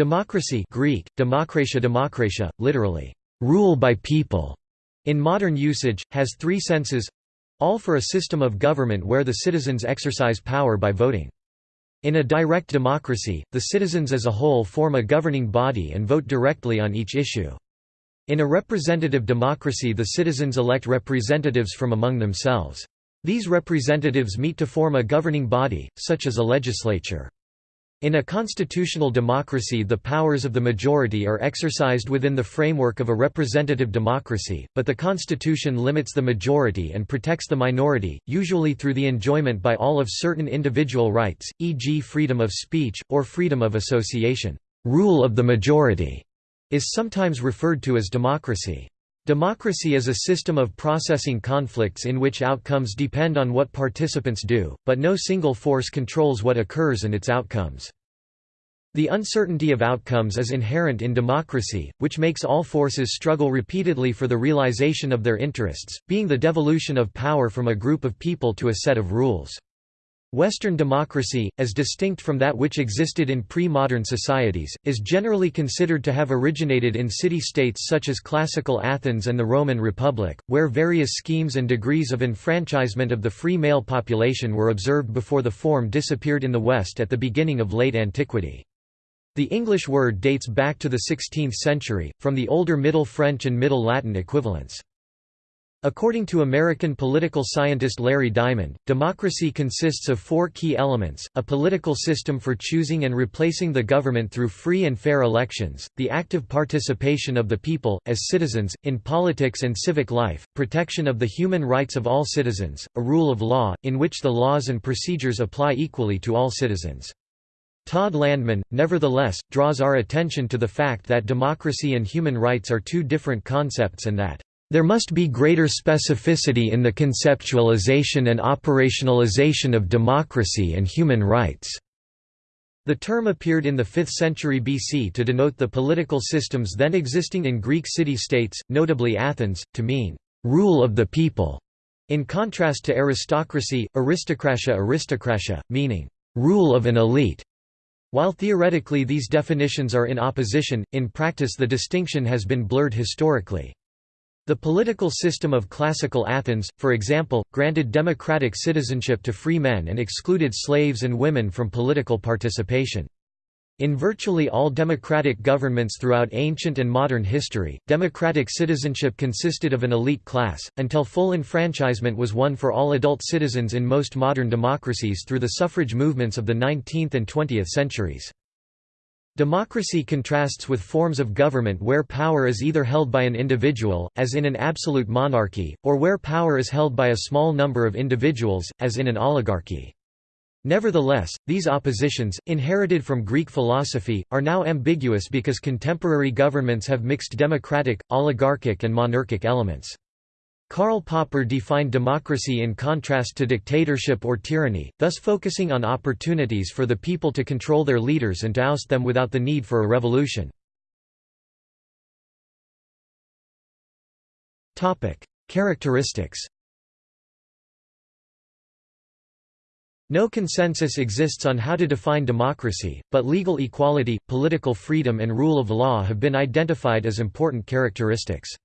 Democracy Greek, demokratia demokratia, literally, rule by people, in modern usage, has three senses all for a system of government where the citizens exercise power by voting. In a direct democracy, the citizens as a whole form a governing body and vote directly on each issue. In a representative democracy the citizens elect representatives from among themselves. These representatives meet to form a governing body, such as a legislature. In a constitutional democracy the powers of the majority are exercised within the framework of a representative democracy, but the constitution limits the majority and protects the minority, usually through the enjoyment by all of certain individual rights, e.g. freedom of speech, or freedom of association. Rule of the majority is sometimes referred to as democracy. Democracy is a system of processing conflicts in which outcomes depend on what participants do, but no single force controls what occurs and its outcomes. The uncertainty of outcomes is inherent in democracy, which makes all forces struggle repeatedly for the realization of their interests, being the devolution of power from a group of people to a set of rules. Western democracy, as distinct from that which existed in pre-modern societies, is generally considered to have originated in city-states such as classical Athens and the Roman Republic, where various schemes and degrees of enfranchisement of the free male population were observed before the form disappeared in the West at the beginning of late antiquity. The English word dates back to the 16th century, from the older Middle French and Middle Latin equivalents. According to American political scientist Larry Diamond, democracy consists of four key elements, a political system for choosing and replacing the government through free and fair elections, the active participation of the people, as citizens, in politics and civic life, protection of the human rights of all citizens, a rule of law, in which the laws and procedures apply equally to all citizens. Todd Landman, nevertheless, draws our attention to the fact that democracy and human rights are two different concepts and that there must be greater specificity in the conceptualization and operationalization of democracy and human rights." The term appeared in the 5th century BC to denote the political systems then existing in Greek city-states, notably Athens, to mean, "...rule of the people", in contrast to aristocracy, aristokratia aristokratia, meaning, "...rule of an elite". While theoretically these definitions are in opposition, in practice the distinction has been blurred historically. The political system of classical Athens, for example, granted democratic citizenship to free men and excluded slaves and women from political participation. In virtually all democratic governments throughout ancient and modern history, democratic citizenship consisted of an elite class, until full enfranchisement was won for all adult citizens in most modern democracies through the suffrage movements of the 19th and 20th centuries. Democracy contrasts with forms of government where power is either held by an individual, as in an absolute monarchy, or where power is held by a small number of individuals, as in an oligarchy. Nevertheless, these oppositions, inherited from Greek philosophy, are now ambiguous because contemporary governments have mixed democratic, oligarchic and monarchic elements. Karl Popper defined democracy in contrast to dictatorship or tyranny, thus focusing on opportunities for the people to control their leaders and to oust them without the need for a revolution. Characteristics No consensus exists on how to define democracy, but legal equality, political freedom and rule of law have been identified as important characteristics.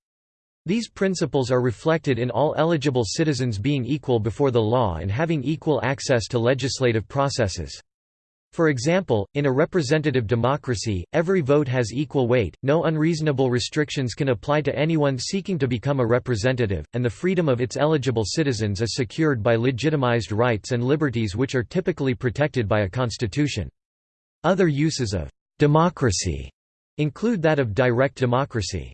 These principles are reflected in all eligible citizens being equal before the law and having equal access to legislative processes. For example, in a representative democracy, every vote has equal weight, no unreasonable restrictions can apply to anyone seeking to become a representative, and the freedom of its eligible citizens is secured by legitimized rights and liberties which are typically protected by a constitution. Other uses of «democracy» include that of direct democracy.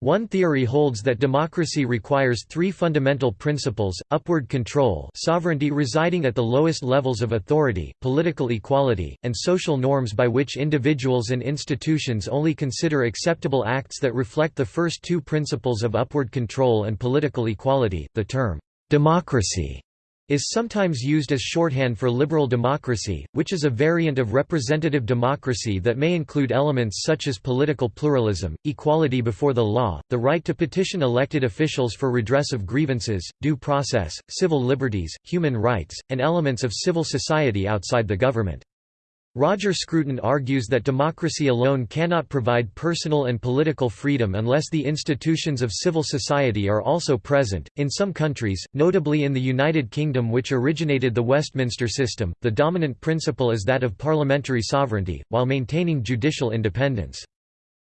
One theory holds that democracy requires three fundamental principles, upward control sovereignty residing at the lowest levels of authority, political equality, and social norms by which individuals and institutions only consider acceptable acts that reflect the first two principles of upward control and political equality. The term, democracy is sometimes used as shorthand for liberal democracy, which is a variant of representative democracy that may include elements such as political pluralism, equality before the law, the right to petition elected officials for redress of grievances, due process, civil liberties, human rights, and elements of civil society outside the government. Roger Scruton argues that democracy alone cannot provide personal and political freedom unless the institutions of civil society are also present. In some countries, notably in the United Kingdom, which originated the Westminster system, the dominant principle is that of parliamentary sovereignty, while maintaining judicial independence.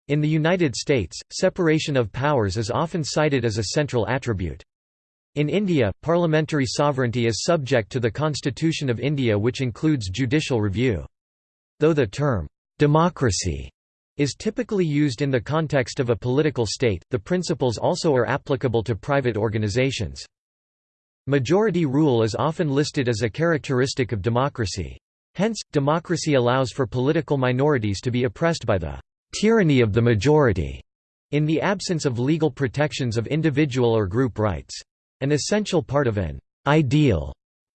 In the United States, separation of powers is often cited as a central attribute. In India, parliamentary sovereignty is subject to the Constitution of India which includes judicial review. Though the term, democracy is typically used in the context of a political state, the principles also are applicable to private organizations. Majority rule is often listed as a characteristic of democracy. Hence, democracy allows for political minorities to be oppressed by the tyranny of the majority, in the absence of legal protections of individual or group rights. An essential part of an ideal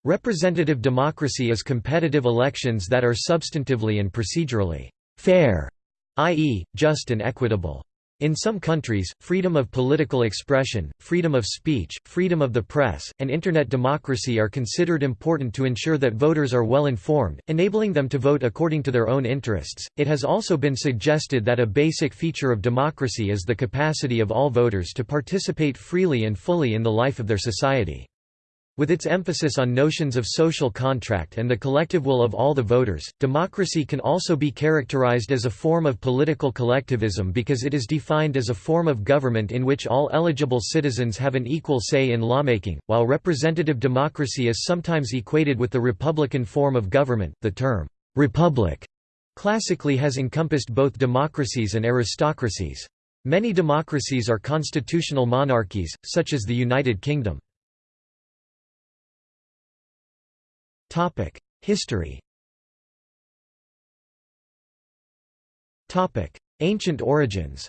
Representative democracy is competitive elections that are substantively and procedurally fair, i.e., just and equitable. In some countries, freedom of political expression, freedom of speech, freedom of the press, and Internet democracy are considered important to ensure that voters are well informed, enabling them to vote according to their own interests. It has also been suggested that a basic feature of democracy is the capacity of all voters to participate freely and fully in the life of their society. With its emphasis on notions of social contract and the collective will of all the voters, democracy can also be characterized as a form of political collectivism because it is defined as a form of government in which all eligible citizens have an equal say in lawmaking. While representative democracy is sometimes equated with the republican form of government, the term republic classically has encompassed both democracies and aristocracies. Many democracies are constitutional monarchies, such as the United Kingdom. History. Topic: Ancient origins.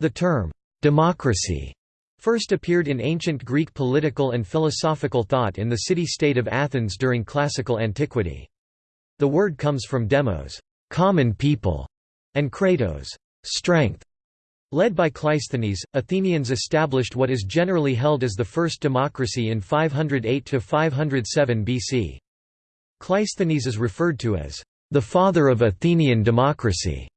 The term, democracy, first appeared in ancient Greek political and philosophical thought in the city-state of Athens during classical antiquity. The word comes from demos common people", and kratos strength", Led by Cleisthenes, Athenians established what is generally held as the first democracy in 508–507 BC. Cleisthenes is referred to as the father of Athenian democracy.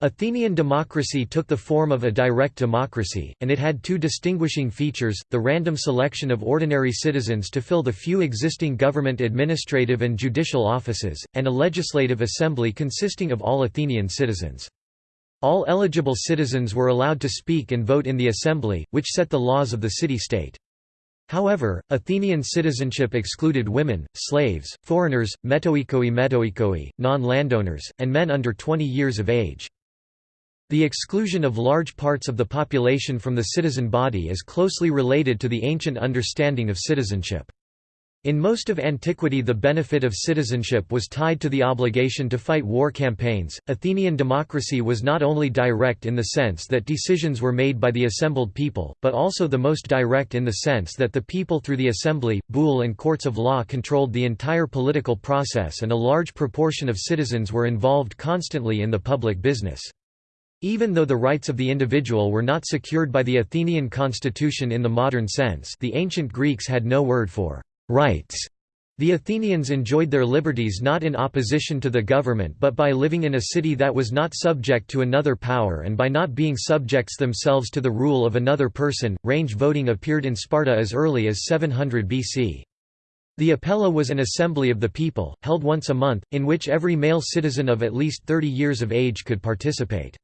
Athenian democracy took the form of a direct democracy, and it had two distinguishing features, the random selection of ordinary citizens to fill the few existing government administrative and judicial offices, and a legislative assembly consisting of all Athenian citizens. All eligible citizens were allowed to speak and vote in the assembly, which set the laws of the city-state. However, Athenian citizenship excluded women, slaves, foreigners, metoikoi metoikoi, non-landowners, and men under 20 years of age. The exclusion of large parts of the population from the citizen body is closely related to the ancient understanding of citizenship. In most of antiquity the benefit of citizenship was tied to the obligation to fight war campaigns. Athenian democracy was not only direct in the sense that decisions were made by the assembled people, but also the most direct in the sense that the people through the assembly, boule and courts of law controlled the entire political process and a large proportion of citizens were involved constantly in the public business. Even though the rights of the individual were not secured by the Athenian constitution in the modern sense the ancient Greeks had no word for rights. The Athenians enjoyed their liberties not in opposition to the government but by living in a city that was not subject to another power and by not being subjects themselves to the rule of another person. Range voting appeared in Sparta as early as 700 BC. The Apella was an assembly of the people, held once a month, in which every male citizen of at least 30 years of age could participate.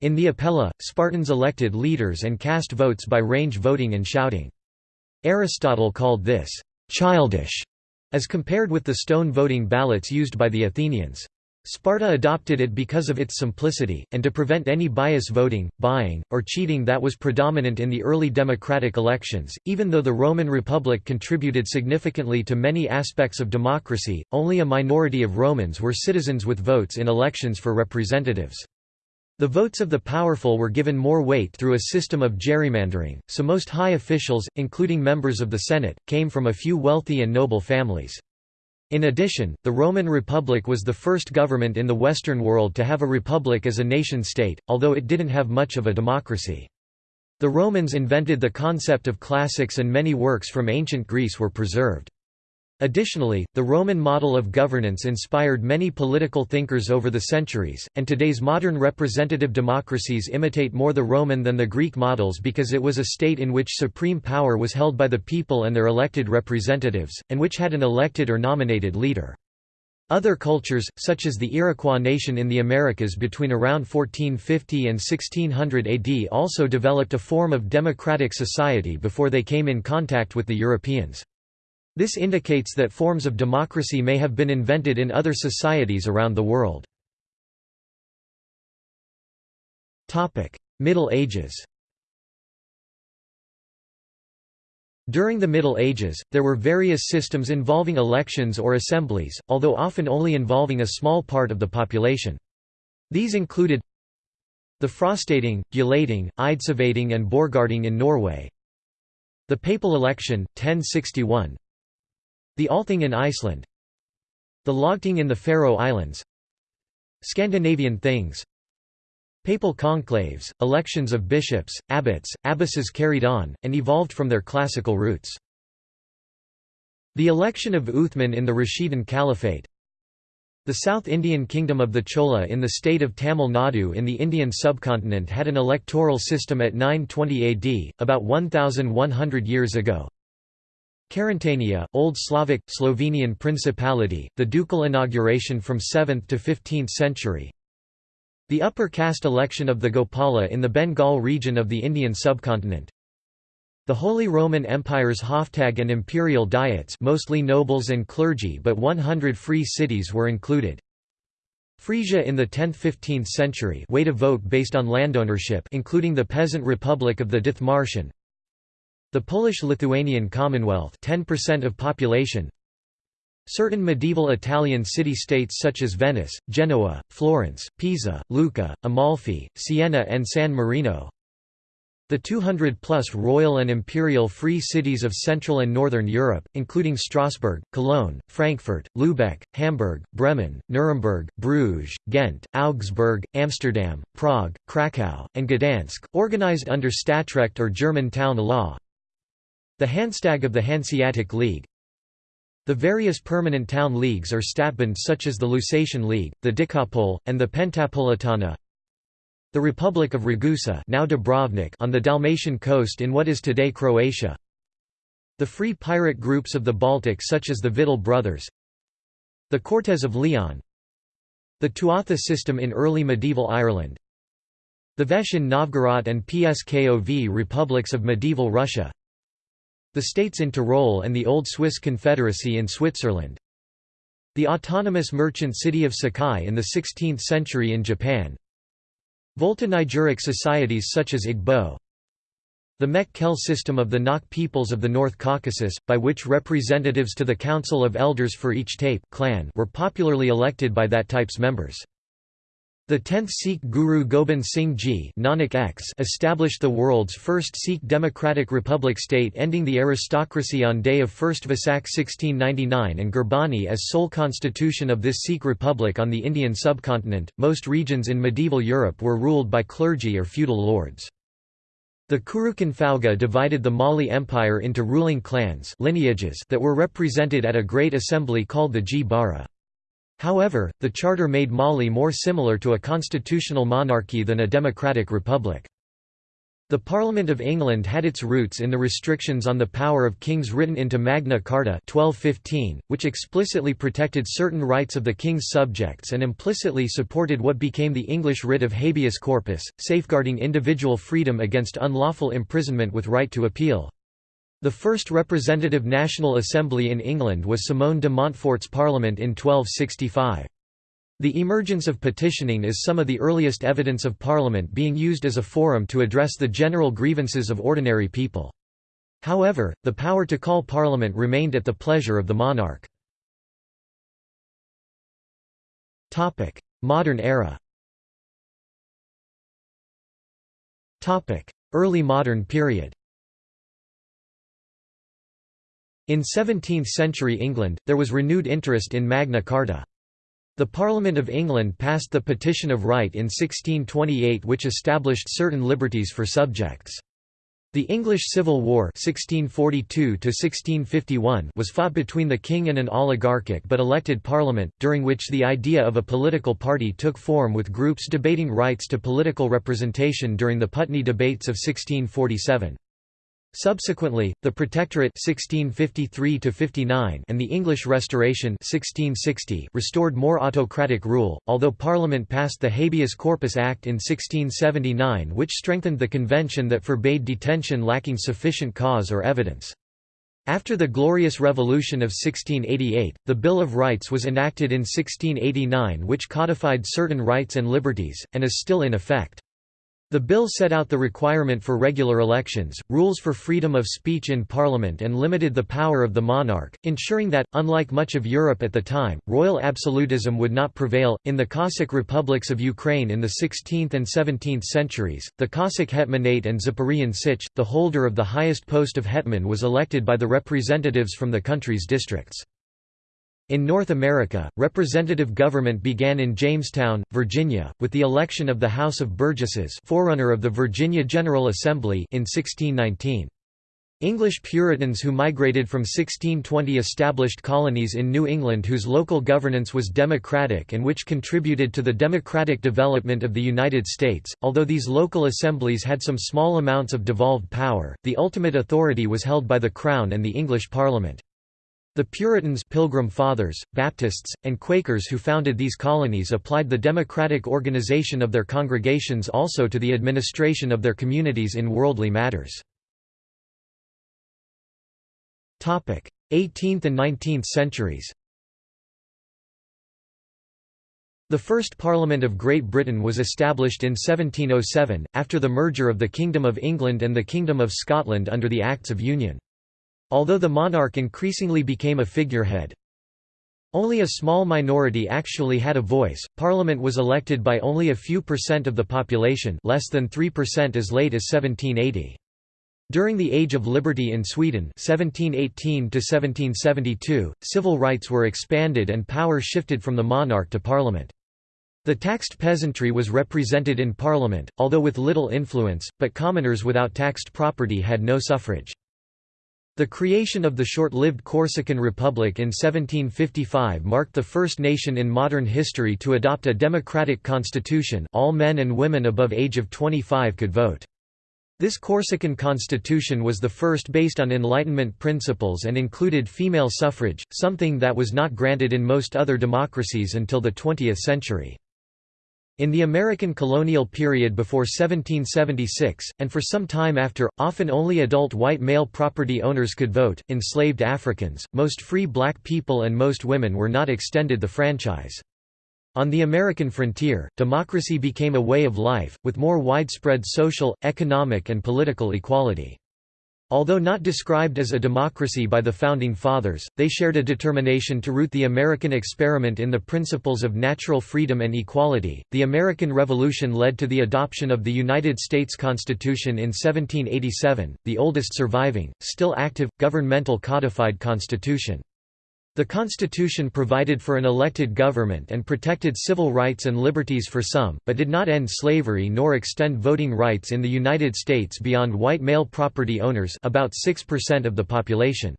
In the Apella, Spartans elected leaders and cast votes by range voting and shouting. Aristotle called this childish, as compared with the stone voting ballots used by the Athenians. Sparta adopted it because of its simplicity, and to prevent any bias voting, buying, or cheating that was predominant in the early democratic elections. Even though the Roman Republic contributed significantly to many aspects of democracy, only a minority of Romans were citizens with votes in elections for representatives. The votes of the powerful were given more weight through a system of gerrymandering, so most high officials, including members of the Senate, came from a few wealthy and noble families. In addition, the Roman Republic was the first government in the Western world to have a republic as a nation-state, although it didn't have much of a democracy. The Romans invented the concept of classics and many works from ancient Greece were preserved. Additionally, the Roman model of governance inspired many political thinkers over the centuries, and today's modern representative democracies imitate more the Roman than the Greek models because it was a state in which supreme power was held by the people and their elected representatives, and which had an elected or nominated leader. Other cultures, such as the Iroquois nation in the Americas between around 1450 and 1600 AD also developed a form of democratic society before they came in contact with the Europeans. This indicates that forms of democracy may have been invented in other societies around the world. Middle Ages During the Middle Ages, there were various systems involving elections or assemblies, although often only involving a small part of the population. These included the Frostating, Gulating, Eidsivating and Borgarting in Norway the papal election, 1061 the Althing in Iceland The Lagting in the Faroe Islands Scandinavian Things Papal conclaves, elections of bishops, abbots, abbesses carried on, and evolved from their classical roots. The election of Uthman in the Rashidun Caliphate The South Indian Kingdom of the Chola in the state of Tamil Nadu in the Indian subcontinent had an electoral system at 920 AD, about 1,100 years ago. Carantania, Old Slavic, Slovenian Principality, the ducal inauguration from 7th to 15th century. The upper caste election of the Gopala in the Bengal region of the Indian subcontinent. The Holy Roman Empire's Hoftag and imperial diets mostly nobles and clergy but 100 free cities were included. Frisia in the 10th–15th century way to vote based on landownership including the peasant republic of the Dithmarschen, the Polish-Lithuanian Commonwealth 10% of population Certain medieval Italian city-states such as Venice, Genoa, Florence, Pisa, Lucca, Amalfi, Siena and San Marino the 200-plus royal and imperial free cities of Central and Northern Europe, including Strasbourg, Cologne, Frankfurt, Lübeck, Hamburg, Bremen, Nuremberg, Bruges, Ghent, Augsburg, Amsterdam, Prague, Krakow, and Gdansk, organized under Stadtrecht or German town law. The Hanstag of the Hanseatic League. The various permanent town leagues or Stadtbund such as the Lusatian League, the Decapole, and the Pentapolitana. The Republic of Ragusa now Dubrovnik on the Dalmatian coast in what is today Croatia. The free pirate groups of the Baltic such as the Vidal brothers. The Cortes of Leon. The Tuatha system in early medieval Ireland. The Veche in Novgorod and Pskov republics of medieval Russia the states in Tyrol and the Old Swiss Confederacy in Switzerland. The autonomous merchant city of Sakai in the 16th century in Japan. Volta Nigeric societies such as Igbo. The Mehk-Khel system of the Nakh peoples of the North Caucasus, by which representatives to the Council of Elders for each teip clan were popularly elected by that teip's members. The 10th Sikh Guru Gobind Singh Ji Nanak X established the world's first Sikh democratic republic state ending the aristocracy on day of 1st Vaisakh 1699 and Gurbani as sole constitution of this Sikh republic on the Indian subcontinent. Most regions in medieval Europe were ruled by clergy or feudal lords. The Kurukan Fauga divided the Mali Empire into ruling clans lineages that were represented at a great assembly called the Gbara. However, the charter made Mali more similar to a constitutional monarchy than a democratic republic. The Parliament of England had its roots in the restrictions on the power of kings written into Magna Carta 1215, which explicitly protected certain rights of the king's subjects and implicitly supported what became the English writ of habeas corpus, safeguarding individual freedom against unlawful imprisonment with right to appeal. The first representative National Assembly in England was Simon de Montfort's Parliament in 1265. The emergence of petitioning is some of the earliest evidence of Parliament being used as a forum to address the general grievances of ordinary people. However, the power to call Parliament remained at the pleasure of the monarch. Modern era Early modern period In 17th-century England, there was renewed interest in Magna Carta. The Parliament of England passed the Petition of Right in 1628 which established certain liberties for subjects. The English Civil War 1642 was fought between the king and an oligarchic but elected parliament, during which the idea of a political party took form with groups debating rights to political representation during the Putney debates of 1647. Subsequently, the Protectorate 1653 and the English Restoration 1660 restored more autocratic rule, although Parliament passed the Habeas Corpus Act in 1679 which strengthened the convention that forbade detention lacking sufficient cause or evidence. After the Glorious Revolution of 1688, the Bill of Rights was enacted in 1689 which codified certain rights and liberties, and is still in effect. The bill set out the requirement for regular elections, rules for freedom of speech in parliament and limited the power of the monarch, ensuring that, unlike much of Europe at the time, royal absolutism would not prevail. In the Cossack republics of Ukraine in the 16th and 17th centuries, the Cossack hetmanate and Zaporozhian Sich, the holder of the highest post of hetman was elected by the representatives from the country's districts. In North America, representative government began in Jamestown, Virginia, with the election of the House of Burgesses forerunner of the Virginia General Assembly in 1619. English Puritans who migrated from 1620 established colonies in New England whose local governance was democratic and which contributed to the democratic development of the United States. Although these local assemblies had some small amounts of devolved power, the ultimate authority was held by the Crown and the English Parliament. The Puritans Pilgrim Fathers, Baptists, and Quakers who founded these colonies applied the democratic organization of their congregations also to the administration of their communities in worldly matters. 18th and 19th centuries The first Parliament of Great Britain was established in 1707, after the merger of the Kingdom of England and the Kingdom of Scotland under the Acts of Union. Although the monarch increasingly became a figurehead, only a small minority actually had a voice. Parliament was elected by only a few percent of the population, less than 3% as late as 1780. During the Age of Liberty in Sweden (1718–1772), civil rights were expanded and power shifted from the monarch to parliament. The taxed peasantry was represented in parliament, although with little influence, but commoners without taxed property had no suffrage. The creation of the short-lived Corsican Republic in 1755 marked the first nation in modern history to adopt a democratic constitution all men and women above age of 25 could vote. This Corsican constitution was the first based on Enlightenment principles and included female suffrage, something that was not granted in most other democracies until the 20th century. In the American colonial period before 1776, and for some time after, often only adult white male property owners could vote, enslaved Africans, most free black people and most women were not extended the franchise. On the American frontier, democracy became a way of life, with more widespread social, economic and political equality. Although not described as a democracy by the Founding Fathers, they shared a determination to root the American experiment in the principles of natural freedom and equality. The American Revolution led to the adoption of the United States Constitution in 1787, the oldest surviving, still active, governmental codified constitution. The Constitution provided for an elected government and protected civil rights and liberties for some, but did not end slavery nor extend voting rights in the United States beyond white male property owners about 6% of the population.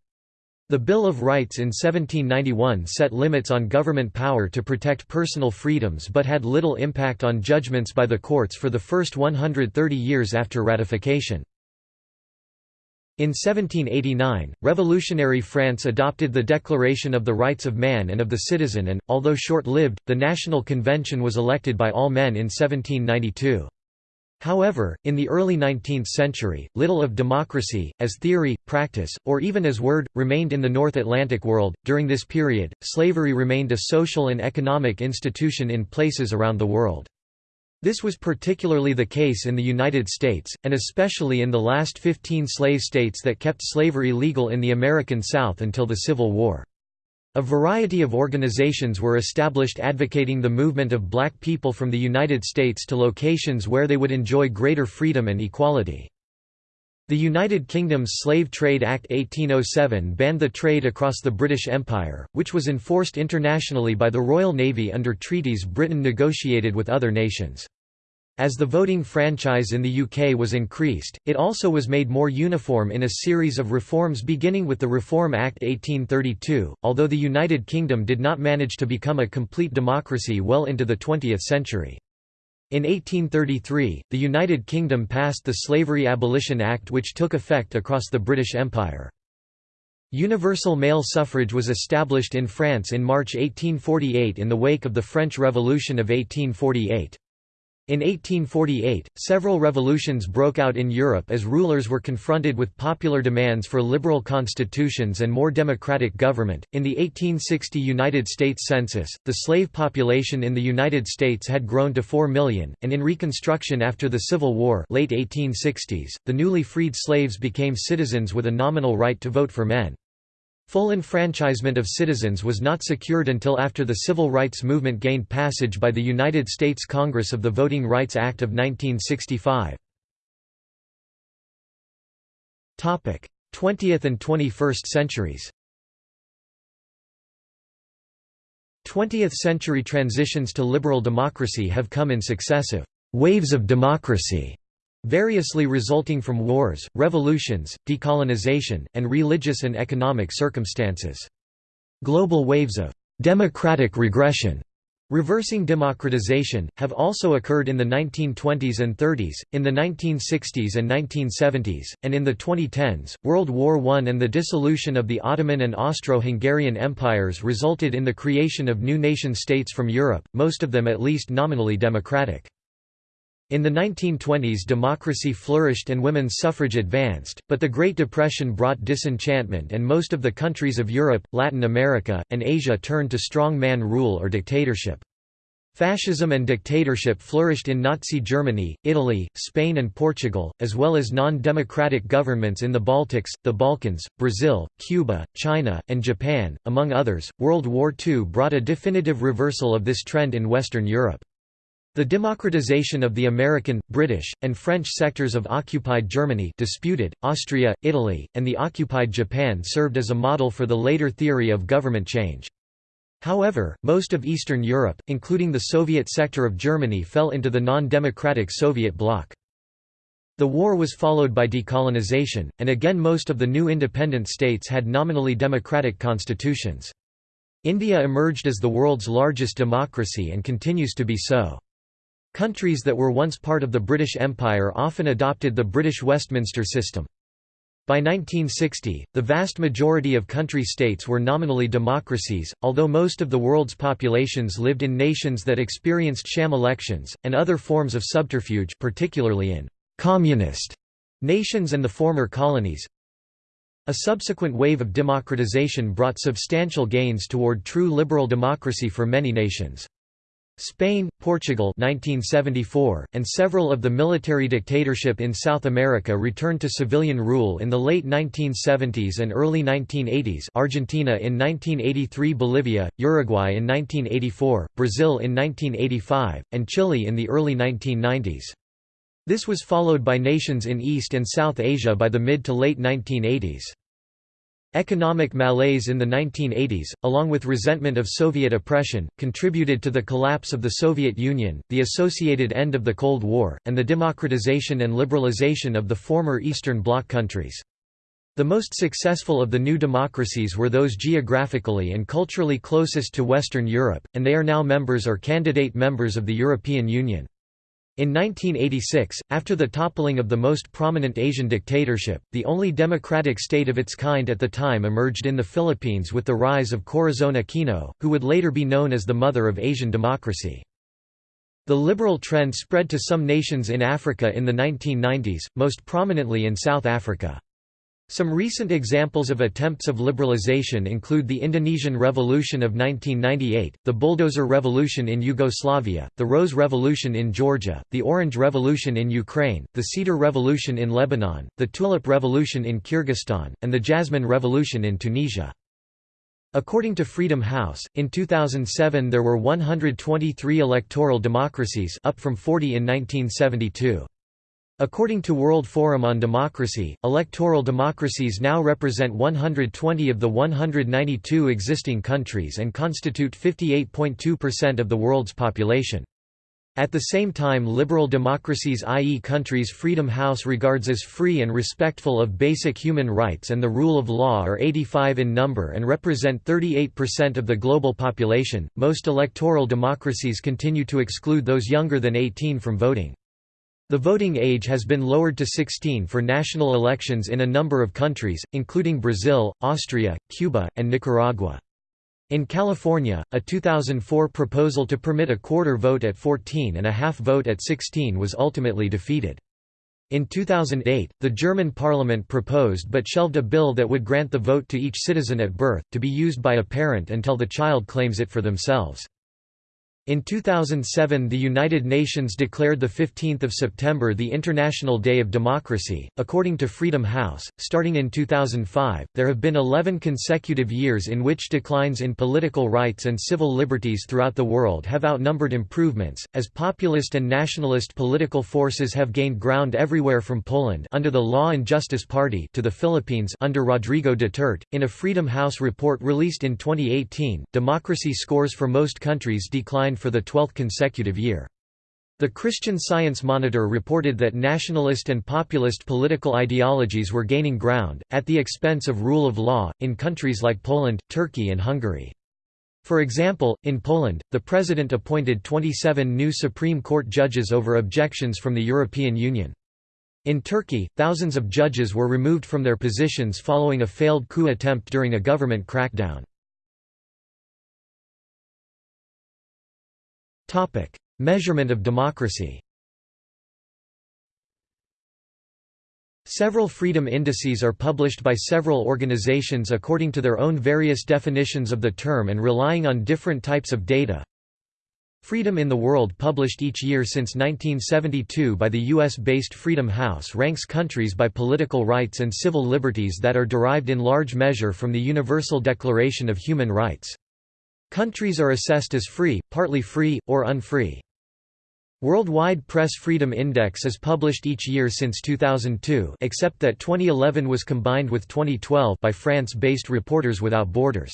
The Bill of Rights in 1791 set limits on government power to protect personal freedoms but had little impact on judgments by the courts for the first 130 years after ratification. In 1789, revolutionary France adopted the Declaration of the Rights of Man and of the Citizen and, although short-lived, the National Convention was elected by all men in 1792. However, in the early 19th century, little of democracy, as theory, practice, or even as word, remained in the North Atlantic world. During this period, slavery remained a social and economic institution in places around the world. This was particularly the case in the United States, and especially in the last 15 slave states that kept slavery legal in the American South until the Civil War. A variety of organizations were established advocating the movement of black people from the United States to locations where they would enjoy greater freedom and equality. The United Kingdom's Slave Trade Act 1807 banned the trade across the British Empire, which was enforced internationally by the Royal Navy under treaties Britain negotiated with other nations. As the voting franchise in the UK was increased, it also was made more uniform in a series of reforms beginning with the Reform Act 1832, although the United Kingdom did not manage to become a complete democracy well into the 20th century. In 1833, the United Kingdom passed the Slavery Abolition Act which took effect across the British Empire. Universal male suffrage was established in France in March 1848 in the wake of the French Revolution of 1848. In 1848, several revolutions broke out in Europe as rulers were confronted with popular demands for liberal constitutions and more democratic government. In the 1860 United States Census, the slave population in the United States had grown to 4 million, and in Reconstruction after the Civil War, late 1860s, the newly freed slaves became citizens with a nominal right to vote for men. Full enfranchisement of citizens was not secured until after the civil rights movement gained passage by the United States Congress of the Voting Rights Act of 1965. 20th and 21st centuries 20th century transitions to liberal democracy have come in successive waves of democracy variously resulting from wars, revolutions, decolonization, and religious and economic circumstances. Global waves of «democratic regression» Reversing democratization, have also occurred in the 1920s and 30s, in the 1960s and 1970s, and in the 2010s. World War I and the dissolution of the Ottoman and Austro-Hungarian empires resulted in the creation of new nation-states from Europe, most of them at least nominally democratic. In the 1920s democracy flourished and women's suffrage advanced, but the Great Depression brought disenchantment and most of the countries of Europe, Latin America, and Asia turned to strong man rule or dictatorship. Fascism and dictatorship flourished in Nazi Germany, Italy, Spain and Portugal, as well as non-democratic governments in the Baltics, the Balkans, Brazil, Cuba, China, and Japan, among others. World War II brought a definitive reversal of this trend in Western Europe. The democratization of the American, British, and French sectors of occupied Germany disputed, Austria, Italy, and the occupied Japan served as a model for the later theory of government change. However, most of Eastern Europe, including the Soviet sector of Germany fell into the non-democratic Soviet bloc. The war was followed by decolonization, and again most of the new independent states had nominally democratic constitutions. India emerged as the world's largest democracy and continues to be so. Countries that were once part of the British Empire often adopted the British Westminster system. By 1960, the vast majority of country states were nominally democracies, although most of the world's populations lived in nations that experienced sham elections, and other forms of subterfuge particularly in «communist» nations and the former colonies. A subsequent wave of democratization brought substantial gains toward true liberal democracy for many nations. Spain, Portugal 1974, and several of the military dictatorship in South America returned to civilian rule in the late 1970s and early 1980s Argentina in 1983 Bolivia, Uruguay in 1984, Brazil in 1985, and Chile in the early 1990s. This was followed by nations in East and South Asia by the mid to late 1980s. Economic malaise in the 1980s, along with resentment of Soviet oppression, contributed to the collapse of the Soviet Union, the associated end of the Cold War, and the democratization and liberalization of the former Eastern Bloc countries. The most successful of the new democracies were those geographically and culturally closest to Western Europe, and they are now members or candidate members of the European Union. In 1986, after the toppling of the most prominent Asian dictatorship, the only democratic state of its kind at the time emerged in the Philippines with the rise of Corazon Aquino, who would later be known as the mother of Asian democracy. The liberal trend spread to some nations in Africa in the 1990s, most prominently in South Africa. Some recent examples of attempts of liberalization include the Indonesian Revolution of 1998, the Bulldozer Revolution in Yugoslavia, the Rose Revolution in Georgia, the Orange Revolution in Ukraine, the Cedar Revolution in Lebanon, the Tulip Revolution in Kyrgyzstan, and the Jasmine Revolution in Tunisia. According to Freedom House, in 2007 there were 123 electoral democracies up from 40 in 1972. According to World Forum on Democracy, electoral democracies now represent 120 of the 192 existing countries and constitute 58.2% of the world's population. At the same time liberal democracies i.e. countries Freedom House regards as free and respectful of basic human rights and the rule of law are 85 in number and represent 38% of the global population. Most electoral democracies continue to exclude those younger than 18 from voting. The voting age has been lowered to 16 for national elections in a number of countries, including Brazil, Austria, Cuba, and Nicaragua. In California, a 2004 proposal to permit a quarter vote at 14 and a half vote at 16 was ultimately defeated. In 2008, the German parliament proposed but shelved a bill that would grant the vote to each citizen at birth, to be used by a parent until the child claims it for themselves. In 2007 the United Nations declared 15 September the International Day of Democracy. According to Freedom House, starting in 2005, there have been 11 consecutive years in which declines in political rights and civil liberties throughout the world have outnumbered improvements, as populist and nationalist political forces have gained ground everywhere from Poland under the Law and Justice Party to the Philippines under Rodrigo Duterte. In a Freedom House report released in 2018, democracy scores for most countries declined for the 12th consecutive year. The Christian Science Monitor reported that nationalist and populist political ideologies were gaining ground, at the expense of rule of law, in countries like Poland, Turkey and Hungary. For example, in Poland, the president appointed 27 new Supreme Court judges over objections from the European Union. In Turkey, thousands of judges were removed from their positions following a failed coup attempt during a government crackdown. Topic: Measurement of democracy. Several freedom indices are published by several organizations according to their own various definitions of the term and relying on different types of data. Freedom in the World published each year since 1972 by the US-based Freedom House ranks countries by political rights and civil liberties that are derived in large measure from the Universal Declaration of Human Rights. Countries are assessed as free, partly free, or unfree. Worldwide Press Freedom Index is published each year since 2002 except that 2011 was combined with 2012 by France-based Reporters Without Borders.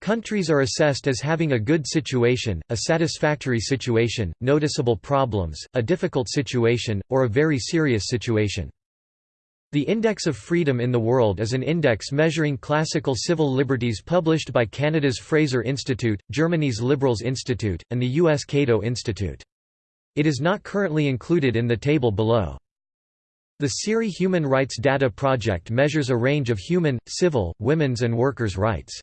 Countries are assessed as having a good situation, a satisfactory situation, noticeable problems, a difficult situation, or a very serious situation. The Index of Freedom in the World is an index measuring classical civil liberties published by Canada's Fraser Institute, Germany's Liberales Institut, and the U.S. Cato Institute. It is not currently included in the table below. The CIRI Human Rights Data Project measures a range of human, civil, women's and workers' rights.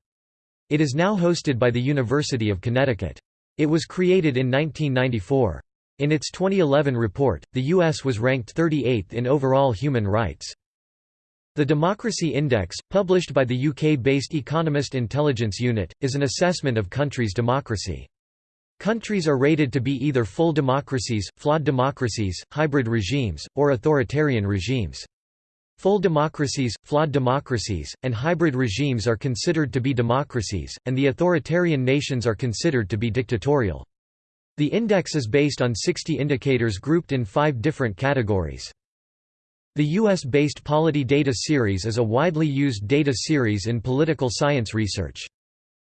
It is now hosted by the University of Connecticut. It was created in 1994. In its 2011 report, the U.S. was ranked 38th in overall human rights. The Democracy Index, published by the UK-based Economist Intelligence Unit, is an assessment of countries' democracy. Countries are rated to be either full democracies, flawed democracies, hybrid regimes, or authoritarian regimes. Full democracies, flawed democracies, and hybrid regimes are considered to be democracies, and the authoritarian nations are considered to be dictatorial. The index is based on 60 indicators grouped in five different categories. The US-based Polity Data Series is a widely used data series in political science research.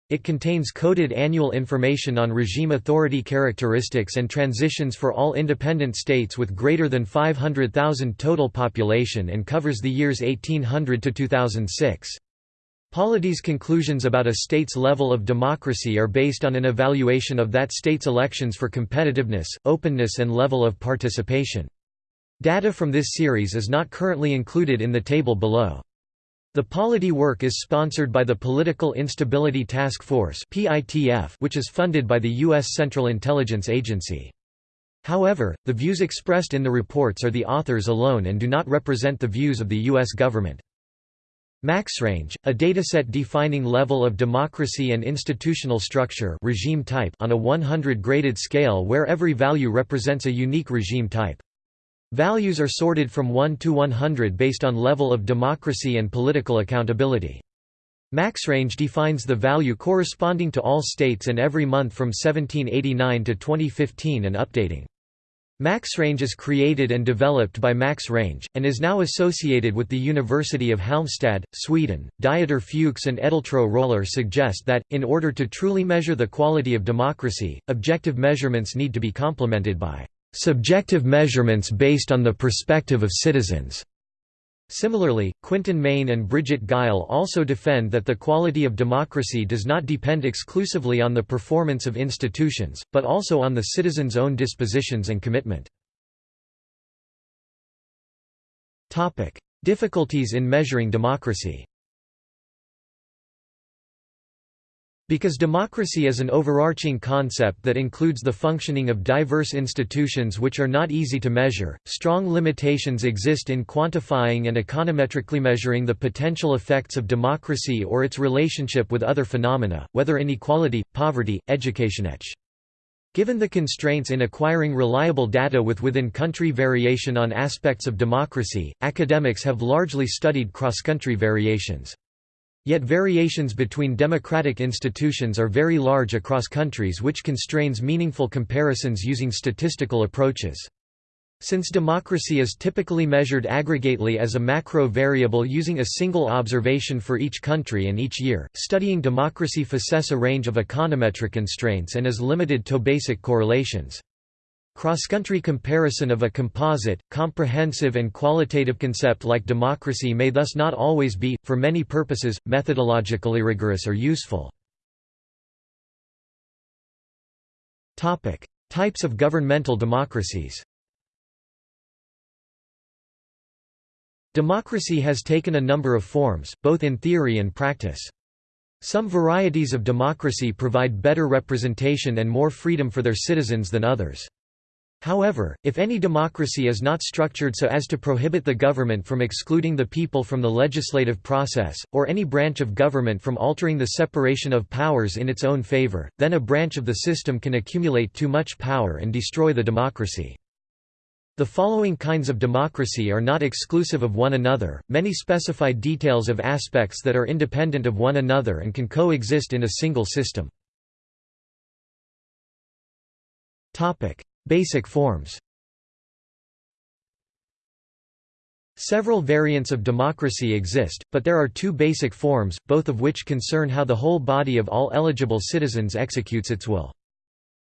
It contains coded annual information on regime authority characteristics and transitions for all independent states with greater than 500,000 total population and covers the years 1800 to 2006. Polity's conclusions about a state's level of democracy are based on an evaluation of that state's elections for competitiveness, openness and level of participation. Data from this series is not currently included in the table below. The Polity work is sponsored by the Political Instability Task Force which is funded by the U.S. Central Intelligence Agency. However, the views expressed in the reports are the authors alone and do not represent the views of the U.S. government. MaxRange, a dataset defining level of democracy and institutional structure regime type on a 100 graded scale where every value represents a unique regime type. Values are sorted from 1 to 100 based on level of democracy and political accountability. MaxRange defines the value corresponding to all states and every month from 1789 to 2015 and updating. Max Range is created and developed by Max Range, and is now associated with the University of Halmstad, Sweden. Dieter Fuchs and Edeltraud Roller suggest that, in order to truly measure the quality of democracy, objective measurements need to be complemented by subjective measurements based on the perspective of citizens. Similarly, Quinton Mayne and Bridget Geil also defend that the quality of democracy does not depend exclusively on the performance of institutions, but also on the citizens' own dispositions and commitment. Difficulties in measuring democracy Because democracy is an overarching concept that includes the functioning of diverse institutions which are not easy to measure, strong limitations exist in quantifying and econometrically measuring the potential effects of democracy or its relationship with other phenomena, whether inequality, poverty, education etc. Given the constraints in acquiring reliable data with within-country variation on aspects of democracy, academics have largely studied cross-country variations. Yet variations between democratic institutions are very large across countries which constrains meaningful comparisons using statistical approaches. Since democracy is typically measured aggregately as a macro variable using a single observation for each country and each year, studying democracy faces a range of econometric constraints and is limited to basic correlations. Cross-country comparison of a composite, comprehensive and qualitative concept like democracy may thus not always be, for many purposes, methodologically rigorous or useful. Types of governmental democracies Democracy has taken a number of forms, both in theory and practice. Some varieties of democracy provide better representation and more freedom for their citizens than others. However, if any democracy is not structured so as to prohibit the government from excluding the people from the legislative process, or any branch of government from altering the separation of powers in its own favor, then a branch of the system can accumulate too much power and destroy the democracy. The following kinds of democracy are not exclusive of one another, many specify details of aspects that are independent of one another and can coexist in a single system. Basic forms Several variants of democracy exist, but there are two basic forms, both of which concern how the whole body of all eligible citizens executes its will.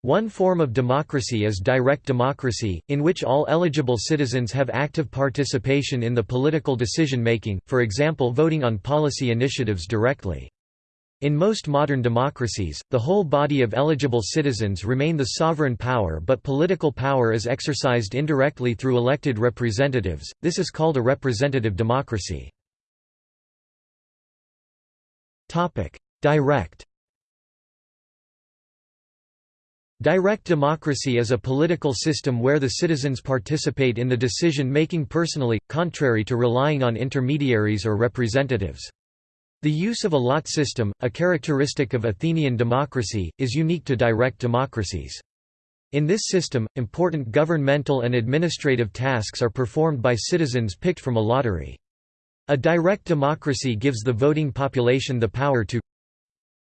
One form of democracy is direct democracy, in which all eligible citizens have active participation in the political decision-making, for example voting on policy initiatives directly. In most modern democracies, the whole body of eligible citizens remain the sovereign power but political power is exercised indirectly through elected representatives, this is called a representative democracy. Direct Direct democracy is a political system where the citizens participate in the decision-making personally, contrary to relying on intermediaries or representatives. The use of a lot system, a characteristic of Athenian democracy, is unique to direct democracies. In this system, important governmental and administrative tasks are performed by citizens picked from a lottery. A direct democracy gives the voting population the power to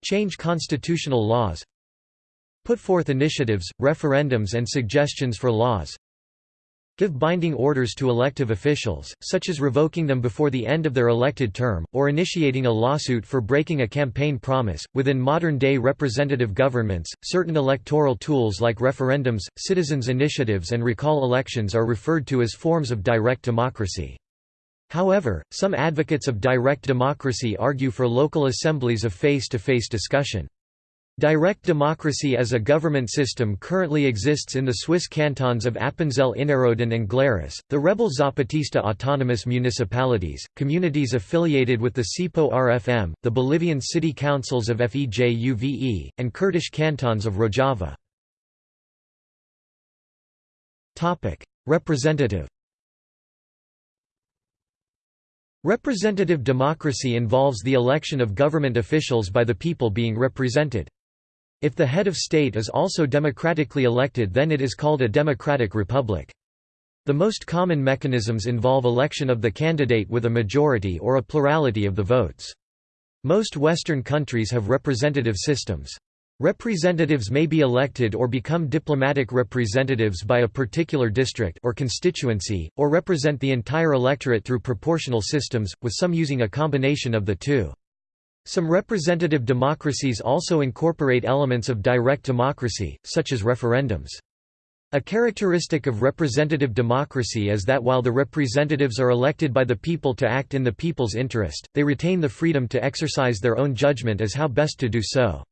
change constitutional laws put forth initiatives, referendums and suggestions for laws give binding orders to elective officials, such as revoking them before the end of their elected term, or initiating a lawsuit for breaking a campaign promise. Within modern day representative governments, certain electoral tools like referendums, citizens' initiatives, and recall elections are referred to as forms of direct democracy. However, some advocates of direct democracy argue for local assemblies of face to face discussion. Direct democracy as a government system currently exists in the Swiss cantons of Appenzell Innerrhoden and Glarus, the rebel Zapatista autonomous municipalities, communities affiliated with the CIPO-RFM, the Bolivian city councils of FEJUVE, and Kurdish cantons of Rojava. Representative Representative democracy involves the election of government officials by the people being represented. If the head of state is also democratically elected then it is called a democratic republic. The most common mechanisms involve election of the candidate with a majority or a plurality of the votes. Most Western countries have representative systems. Representatives may be elected or become diplomatic representatives by a particular district or constituency, or represent the entire electorate through proportional systems, with some using a combination of the two. Some representative democracies also incorporate elements of direct democracy, such as referendums. A characteristic of representative democracy is that while the representatives are elected by the people to act in the people's interest, they retain the freedom to exercise their own judgment as how best to do so.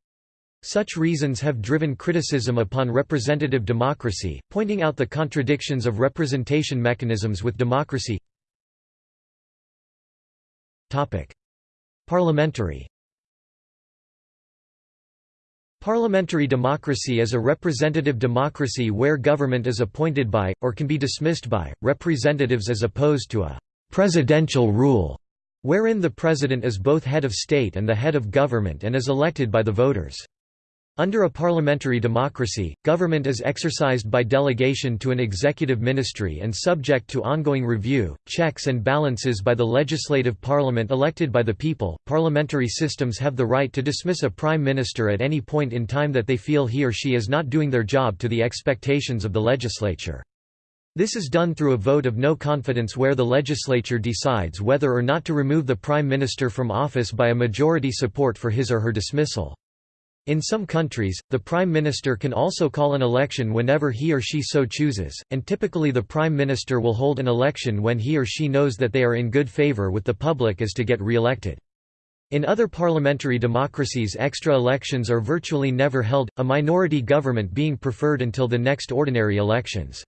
Such reasons have driven criticism upon representative democracy, pointing out the contradictions of representation mechanisms with democracy. Parliamentary Parliamentary democracy is a representative democracy where government is appointed by, or can be dismissed by, representatives as opposed to a «presidential rule», wherein the president is both head of state and the head of government and is elected by the voters. Under a parliamentary democracy, government is exercised by delegation to an executive ministry and subject to ongoing review, checks, and balances by the legislative parliament elected by the people. Parliamentary systems have the right to dismiss a prime minister at any point in time that they feel he or she is not doing their job to the expectations of the legislature. This is done through a vote of no confidence where the legislature decides whether or not to remove the prime minister from office by a majority support for his or her dismissal. In some countries, the prime minister can also call an election whenever he or she so chooses, and typically the prime minister will hold an election when he or she knows that they are in good favor with the public as to get re-elected. In other parliamentary democracies extra elections are virtually never held, a minority government being preferred until the next ordinary elections.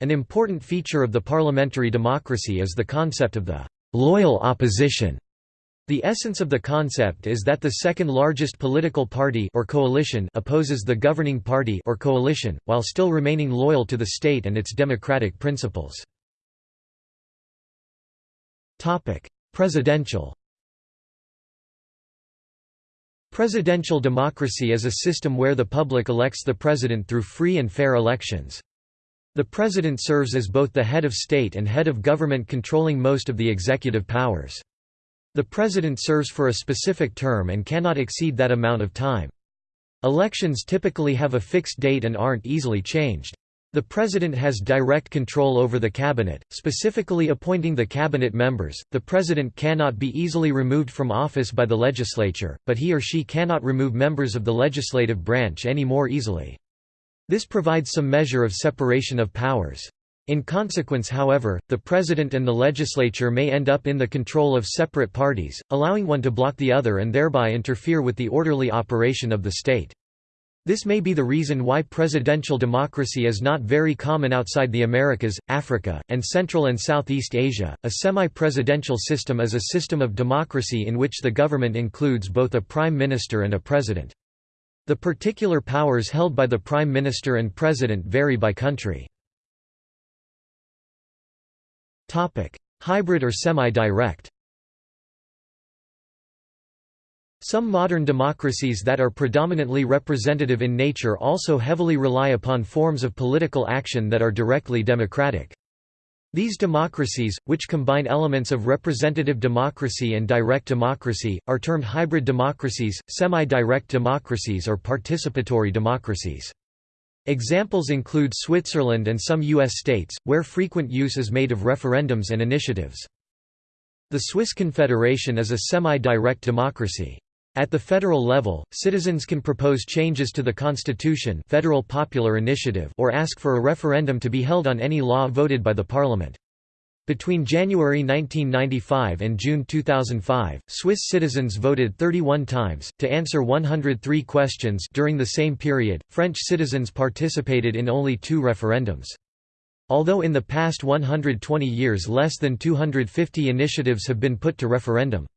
An important feature of the parliamentary democracy is the concept of the «loyal opposition» The essence of the concept is that the second largest political party or coalition opposes the governing party or coalition, while still remaining loyal to the state and its democratic principles. Presidential Presidential democracy is a system where the public elects the president through free and fair elections. The president serves as both the head of state and head of government controlling most of the executive powers. The president serves for a specific term and cannot exceed that amount of time. Elections typically have a fixed date and aren't easily changed. The president has direct control over the cabinet, specifically appointing the cabinet members. The president cannot be easily removed from office by the legislature, but he or she cannot remove members of the legislative branch any more easily. This provides some measure of separation of powers. In consequence however, the president and the legislature may end up in the control of separate parties, allowing one to block the other and thereby interfere with the orderly operation of the state. This may be the reason why presidential democracy is not very common outside the Americas, Africa, and Central and Southeast Asia. A semi presidential system is a system of democracy in which the government includes both a prime minister and a president. The particular powers held by the prime minister and president vary by country. Hybrid or semi-direct. Some modern democracies that are predominantly representative in nature also heavily rely upon forms of political action that are directly democratic. These democracies, which combine elements of representative democracy and direct democracy, are termed hybrid democracies, semi-direct democracies or participatory democracies. Examples include Switzerland and some U.S. states, where frequent use is made of referendums and initiatives. The Swiss Confederation is a semi-direct democracy. At the federal level, citizens can propose changes to the constitution federal popular initiative or ask for a referendum to be held on any law voted by the parliament. Between January 1995 and June 2005, Swiss citizens voted 31 times, to answer 103 questions during the same period, French citizens participated in only two referendums. Although in the past 120 years less than 250 initiatives have been put to referendum.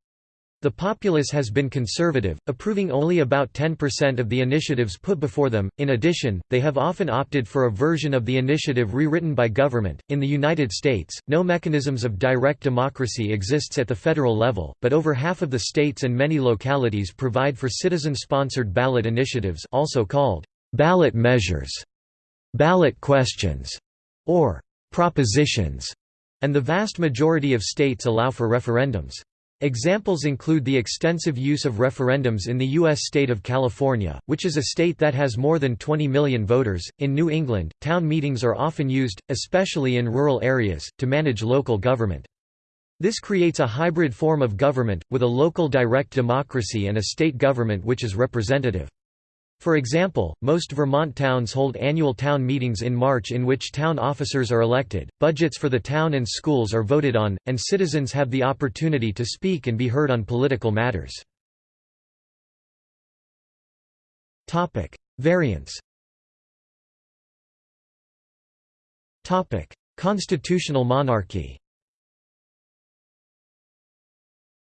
The populace has been conservative, approving only about 10% of the initiatives put before them. In addition, they have often opted for a version of the initiative rewritten by government. In the United States, no mechanisms of direct democracy exists at the federal level, but over half of the states and many localities provide for citizen-sponsored ballot initiatives, also called ballot measures, ballot questions, or propositions, and the vast majority of states allow for referendums. Examples include the extensive use of referendums in the U.S. state of California, which is a state that has more than 20 million voters. In New England, town meetings are often used, especially in rural areas, to manage local government. This creates a hybrid form of government, with a local direct democracy and a state government which is representative. For example, most Vermont towns hold annual town meetings in March in which town officers are elected, budgets for the town and schools are voted on, and citizens have the opportunity to speak and be heard on political matters. Variants Constitutional monarchy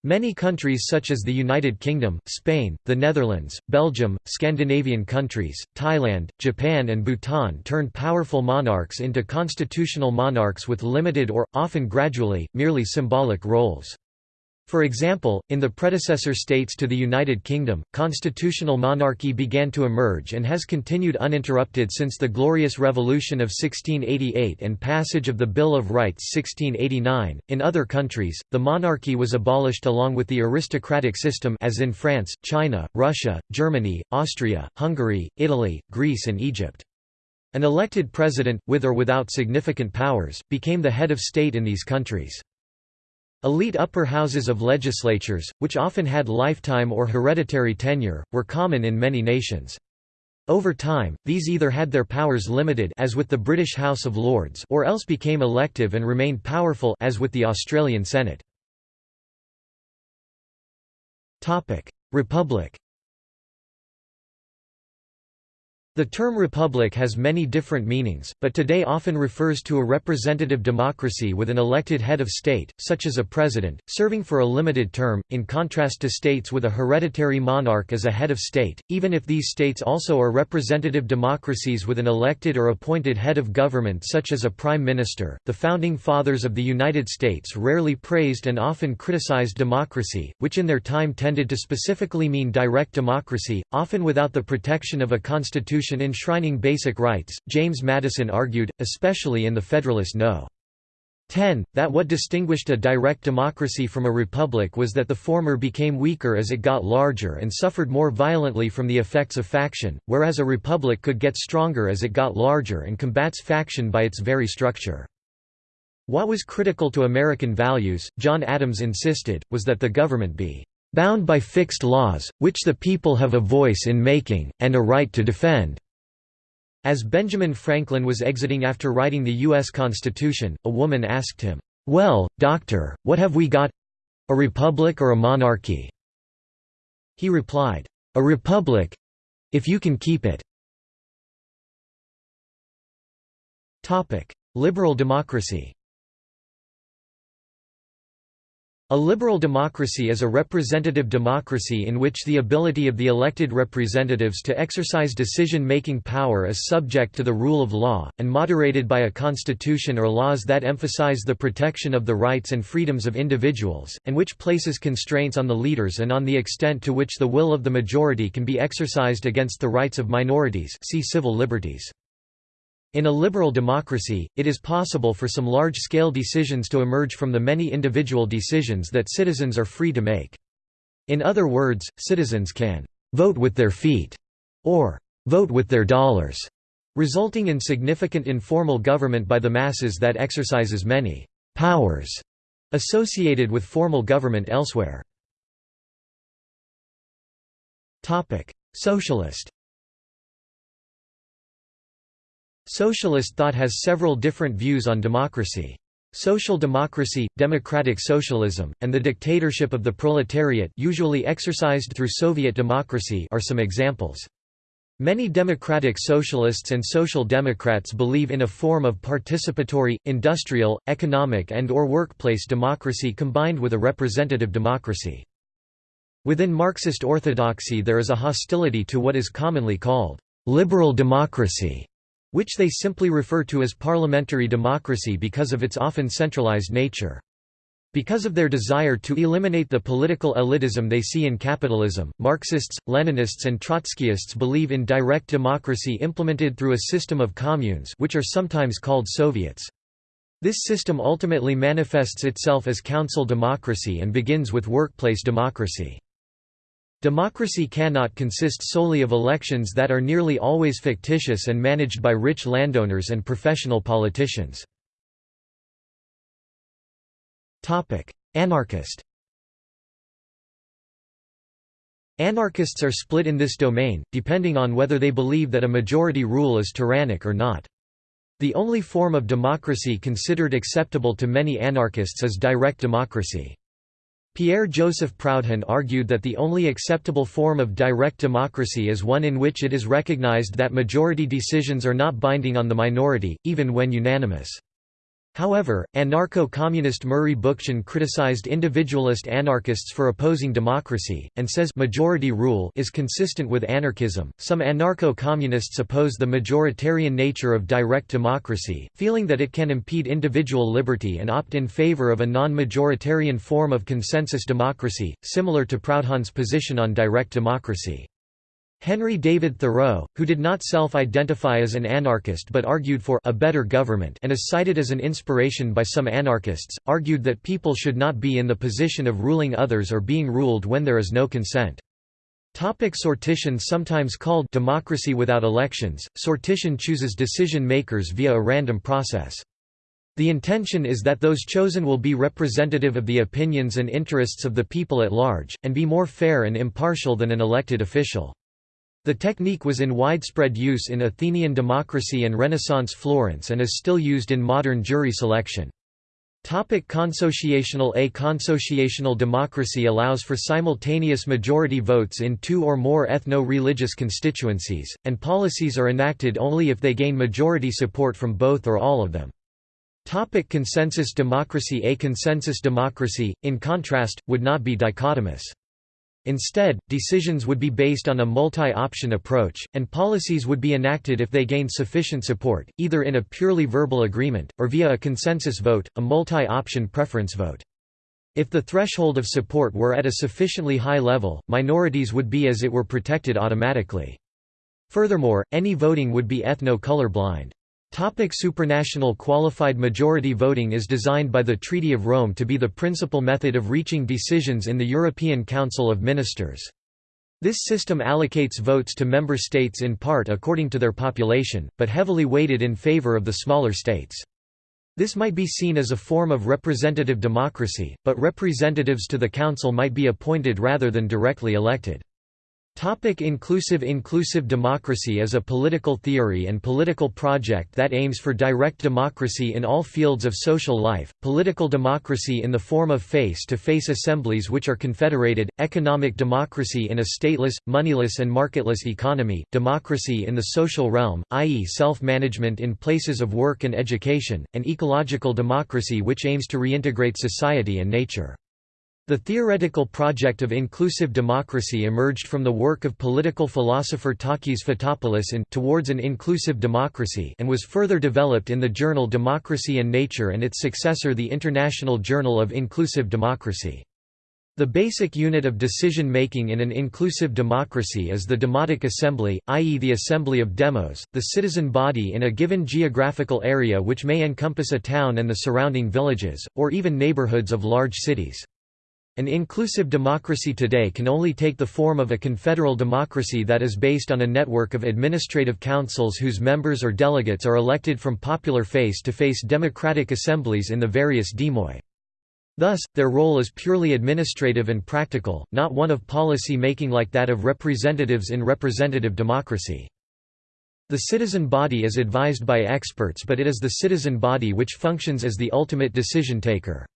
Many countries such as the United Kingdom, Spain, the Netherlands, Belgium, Scandinavian countries, Thailand, Japan and Bhutan turned powerful monarchs into constitutional monarchs with limited or, often gradually, merely symbolic roles. For example, in the predecessor states to the United Kingdom, constitutional monarchy began to emerge and has continued uninterrupted since the Glorious Revolution of 1688 and passage of the Bill of Rights 1689. In other countries, the monarchy was abolished along with the aristocratic system as in France, China, Russia, Germany, Austria, Hungary, Italy, Greece and Egypt. An elected president, with or without significant powers, became the head of state in these countries. Elite upper houses of legislatures, which often had lifetime or hereditary tenure, were common in many nations. Over time, these either had their powers limited as with the British House of Lords or else became elective and remained powerful as with the Australian Senate. Republic The term republic has many different meanings, but today often refers to a representative democracy with an elected head of state, such as a president, serving for a limited term, in contrast to states with a hereditary monarch as a head of state, even if these states also are representative democracies with an elected or appointed head of government such as a prime minister. The founding fathers of the United States rarely praised and often criticized democracy, which in their time tended to specifically mean direct democracy, often without the protection of a constitution Constitution enshrining basic rights, James Madison argued, especially in the Federalist No. 10, that what distinguished a direct democracy from a republic was that the former became weaker as it got larger and suffered more violently from the effects of faction, whereas a republic could get stronger as it got larger and combats faction by its very structure. What was critical to American values, John Adams insisted, was that the government be bound by fixed laws, which the people have a voice in making, and a right to defend." As Benjamin Franklin was exiting after writing the U.S. Constitution, a woman asked him, "'Well, doctor, what have we got—a republic or a monarchy?' He replied, "'A republic—if you can keep it.'" Liberal democracy A liberal democracy is a representative democracy in which the ability of the elected representatives to exercise decision-making power is subject to the rule of law, and moderated by a constitution or laws that emphasize the protection of the rights and freedoms of individuals, and which places constraints on the leaders and on the extent to which the will of the majority can be exercised against the rights of minorities see civil liberties. In a liberal democracy, it is possible for some large-scale decisions to emerge from the many individual decisions that citizens are free to make. In other words, citizens can «vote with their feet» or «vote with their dollars», resulting in significant informal government by the masses that exercises many «powers» associated with formal government elsewhere. Socialist Socialist thought has several different views on democracy. Social democracy, democratic socialism, and the dictatorship of the proletariat usually exercised through Soviet democracy are some examples. Many democratic socialists and social democrats believe in a form of participatory, industrial, economic and or workplace democracy combined with a representative democracy. Within Marxist orthodoxy there is a hostility to what is commonly called liberal democracy which they simply refer to as parliamentary democracy because of its often centralized nature. Because of their desire to eliminate the political elitism they see in capitalism, Marxists, Leninists and Trotskyists believe in direct democracy implemented through a system of communes which are sometimes called Soviets. This system ultimately manifests itself as council democracy and begins with workplace democracy. Democracy cannot consist solely of elections that are nearly always fictitious and managed by rich landowners and professional politicians. Anarchist Anarchists are split in this domain, depending on whether they believe that a majority rule is tyrannic or not. The only form of democracy considered acceptable to many anarchists is direct democracy. Pierre-Joseph Proudhon argued that the only acceptable form of direct democracy is one in which it is recognized that majority decisions are not binding on the minority, even when unanimous. However, anarcho-communist Murray Bookchin criticized individualist anarchists for opposing democracy, and says majority rule is consistent with anarchism. Some anarcho-communists oppose the majoritarian nature of direct democracy, feeling that it can impede individual liberty and opt in favor of a non-majoritarian form of consensus democracy, similar to Proudhon's position on direct democracy. Henry David Thoreau, who did not self-identify as an anarchist but argued for a better government and is cited as an inspiration by some anarchists, argued that people should not be in the position of ruling others or being ruled when there is no consent. Topic sortition Sometimes called democracy without elections, sortition chooses decision makers via a random process. The intention is that those chosen will be representative of the opinions and interests of the people at large, and be more fair and impartial than an elected official. The technique was in widespread use in Athenian democracy and Renaissance Florence and is still used in modern jury selection. Topic consociational A consociational democracy allows for simultaneous majority votes in two or more ethno-religious constituencies, and policies are enacted only if they gain majority support from both or all of them. Topic consensus democracy A consensus democracy, in contrast, would not be dichotomous. Instead, decisions would be based on a multi-option approach, and policies would be enacted if they gained sufficient support, either in a purely verbal agreement, or via a consensus vote, a multi-option preference vote. If the threshold of support were at a sufficiently high level, minorities would be as it were protected automatically. Furthermore, any voting would be ethno-colorblind. Topic supranational qualified majority voting is designed by the Treaty of Rome to be the principal method of reaching decisions in the European Council of Ministers. This system allocates votes to member states in part according to their population, but heavily weighted in favor of the smaller states. This might be seen as a form of representative democracy, but representatives to the Council might be appointed rather than directly elected. Topic inclusive Inclusive democracy is a political theory and political project that aims for direct democracy in all fields of social life, political democracy in the form of face-to-face -face assemblies which are confederated, economic democracy in a stateless, moneyless and marketless economy, democracy in the social realm, i.e. self-management in places of work and education, and ecological democracy which aims to reintegrate society and nature. The theoretical project of inclusive democracy emerged from the work of political philosopher Takis Fotopoulos in Towards an Inclusive Democracy and was further developed in the journal Democracy and Nature and its successor the International Journal of Inclusive Democracy. The basic unit of decision-making in an inclusive democracy is the demotic assembly, i.e. the assembly of demos, the citizen body in a given geographical area which may encompass a town and the surrounding villages, or even neighborhoods of large cities. An inclusive democracy today can only take the form of a confederal democracy that is based on a network of administrative councils whose members or delegates are elected from popular face-to-face -face democratic assemblies in the various demoi. Thus, their role is purely administrative and practical, not one of policy making like that of representatives in representative democracy. The citizen body is advised by experts but it is the citizen body which functions as the ultimate decision taker.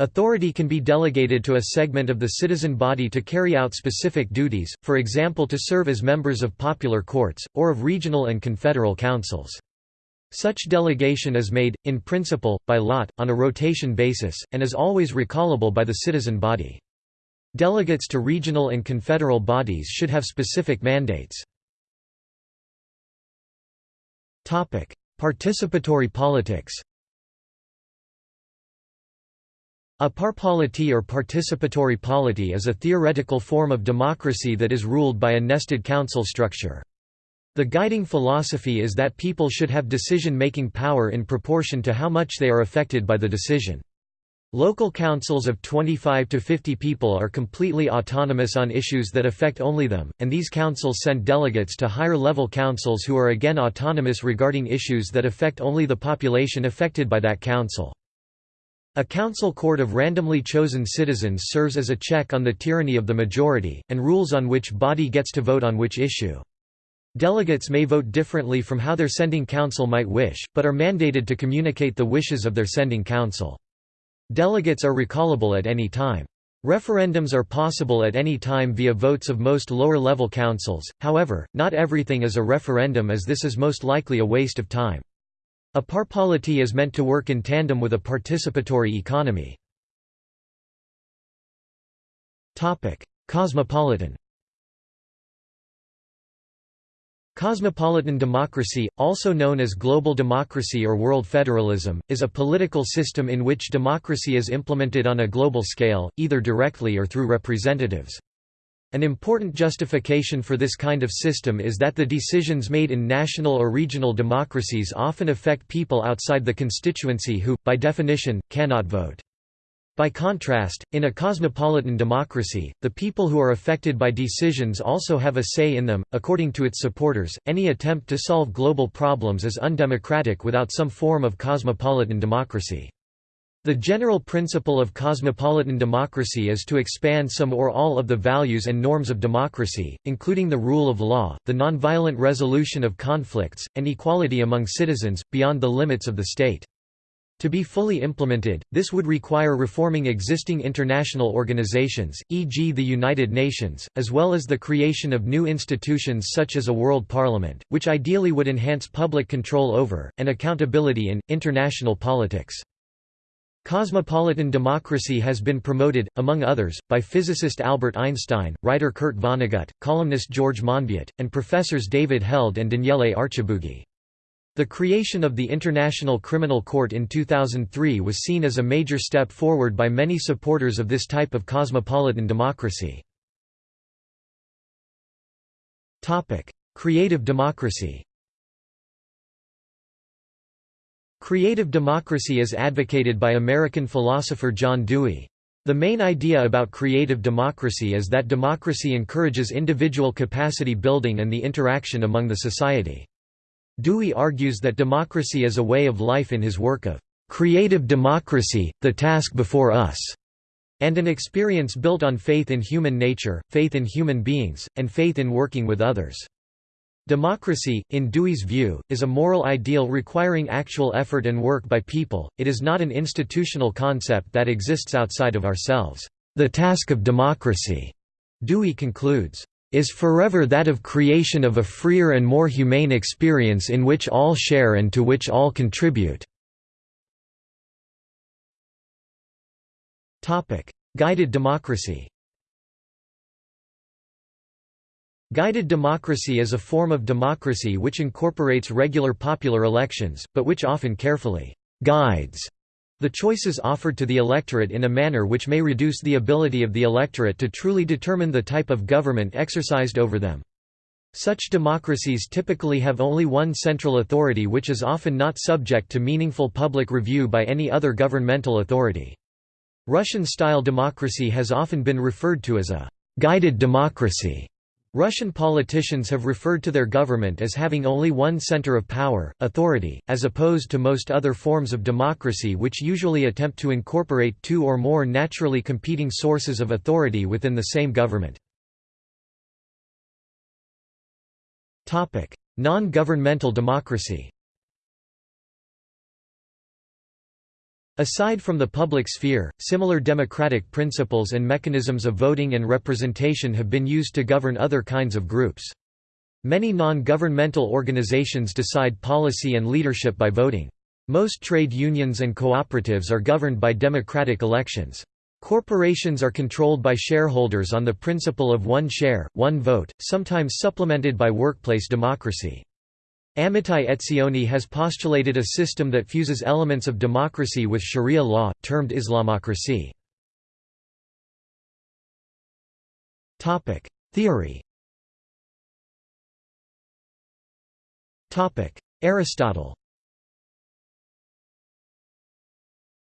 Authority can be delegated to a segment of the citizen body to carry out specific duties, for example to serve as members of popular courts, or of regional and confederal councils. Such delegation is made, in principle, by lot, on a rotation basis, and is always recallable by the citizen body. Delegates to regional and confederal bodies should have specific mandates. Participatory politics a parpolity or participatory polity is a theoretical form of democracy that is ruled by a nested council structure. The guiding philosophy is that people should have decision-making power in proportion to how much they are affected by the decision. Local councils of 25 to 50 people are completely autonomous on issues that affect only them, and these councils send delegates to higher-level councils who are again autonomous regarding issues that affect only the population affected by that council. A council court of randomly chosen citizens serves as a check on the tyranny of the majority, and rules on which body gets to vote on which issue. Delegates may vote differently from how their sending council might wish, but are mandated to communicate the wishes of their sending council. Delegates are recallable at any time. Referendums are possible at any time via votes of most lower-level councils, however, not everything is a referendum as this is most likely a waste of time. A parpolity is meant to work in tandem with a participatory economy. Cosmopolitan Cosmopolitan democracy, also known as global democracy or world federalism, is a political system in which democracy is implemented on a global scale, either directly or through representatives. An important justification for this kind of system is that the decisions made in national or regional democracies often affect people outside the constituency who, by definition, cannot vote. By contrast, in a cosmopolitan democracy, the people who are affected by decisions also have a say in them. According to its supporters, any attempt to solve global problems is undemocratic without some form of cosmopolitan democracy. The general principle of cosmopolitan democracy is to expand some or all of the values and norms of democracy, including the rule of law, the nonviolent resolution of conflicts, and equality among citizens, beyond the limits of the state. To be fully implemented, this would require reforming existing international organizations, e.g. the United Nations, as well as the creation of new institutions such as a World Parliament, which ideally would enhance public control over, and accountability in, international politics. Cosmopolitan democracy has been promoted, among others, by physicist Albert Einstein, writer Kurt Vonnegut, columnist George Monbiot, and professors David Held and Daniele Archibugi. The creation of the International Criminal Court in 2003 was seen as a major step forward by many supporters of this type of cosmopolitan democracy. Creative democracy Creative democracy is advocated by American philosopher John Dewey. The main idea about creative democracy is that democracy encourages individual capacity building and the interaction among the society. Dewey argues that democracy is a way of life in his work of "...creative democracy, the task before us", and an experience built on faith in human nature, faith in human beings, and faith in working with others. Democracy, in Dewey's view, is a moral ideal requiring actual effort and work by people, it is not an institutional concept that exists outside of ourselves. The task of democracy, Dewey concludes, is forever that of creation of a freer and more humane experience in which all share and to which all contribute." Guided democracy Guided democracy is a form of democracy which incorporates regular popular elections, but which often carefully «guides» The choices offered to the electorate in a manner which may reduce the ability of the electorate to truly determine the type of government exercised over them. Such democracies typically have only one central authority which is often not subject to meaningful public review by any other governmental authority. Russian-style democracy has often been referred to as a «guided democracy» Russian politicians have referred to their government as having only one center of power, authority, as opposed to most other forms of democracy which usually attempt to incorporate two or more naturally competing sources of authority within the same government. Non-governmental democracy Aside from the public sphere, similar democratic principles and mechanisms of voting and representation have been used to govern other kinds of groups. Many non-governmental organizations decide policy and leadership by voting. Most trade unions and cooperatives are governed by democratic elections. Corporations are controlled by shareholders on the principle of one share, one vote, sometimes supplemented by workplace democracy. Amitai Etzioni has postulated a system that fuses elements of democracy with sharia law, termed Islamocracy. Theory Aristotle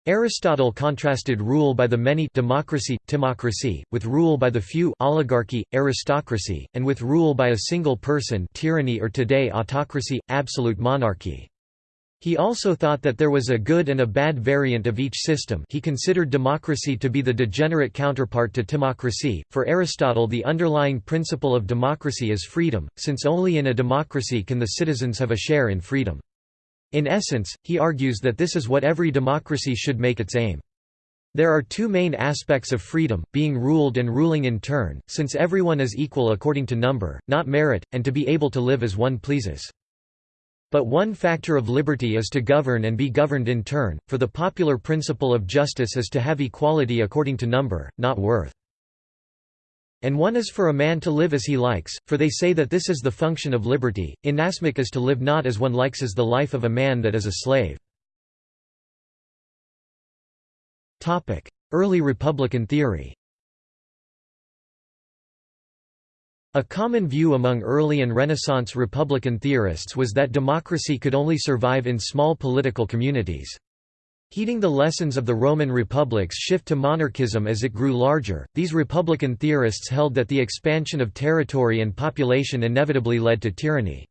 Aristotle contrasted rule by the many democracy, timocracy, with rule by the few oligarchy, aristocracy, and with rule by a single person tyranny or today autocracy, absolute monarchy. He also thought that there was a good and a bad variant of each system he considered democracy to be the degenerate counterpart to timocracy. For Aristotle the underlying principle of democracy is freedom, since only in a democracy can the citizens have a share in freedom. In essence, he argues that this is what every democracy should make its aim. There are two main aspects of freedom, being ruled and ruling in turn, since everyone is equal according to number, not merit, and to be able to live as one pleases. But one factor of liberty is to govern and be governed in turn, for the popular principle of justice is to have equality according to number, not worth. And one is for a man to live as he likes, for they say that this is the function of liberty. Inasmuch as to live not as one likes is the life of a man that is a slave. Early Republican theory A common view among early and Renaissance Republican theorists was that democracy could only survive in small political communities. Heeding the lessons of the Roman republic's shift to monarchism as it grew larger, these republican theorists held that the expansion of territory and population inevitably led to tyranny.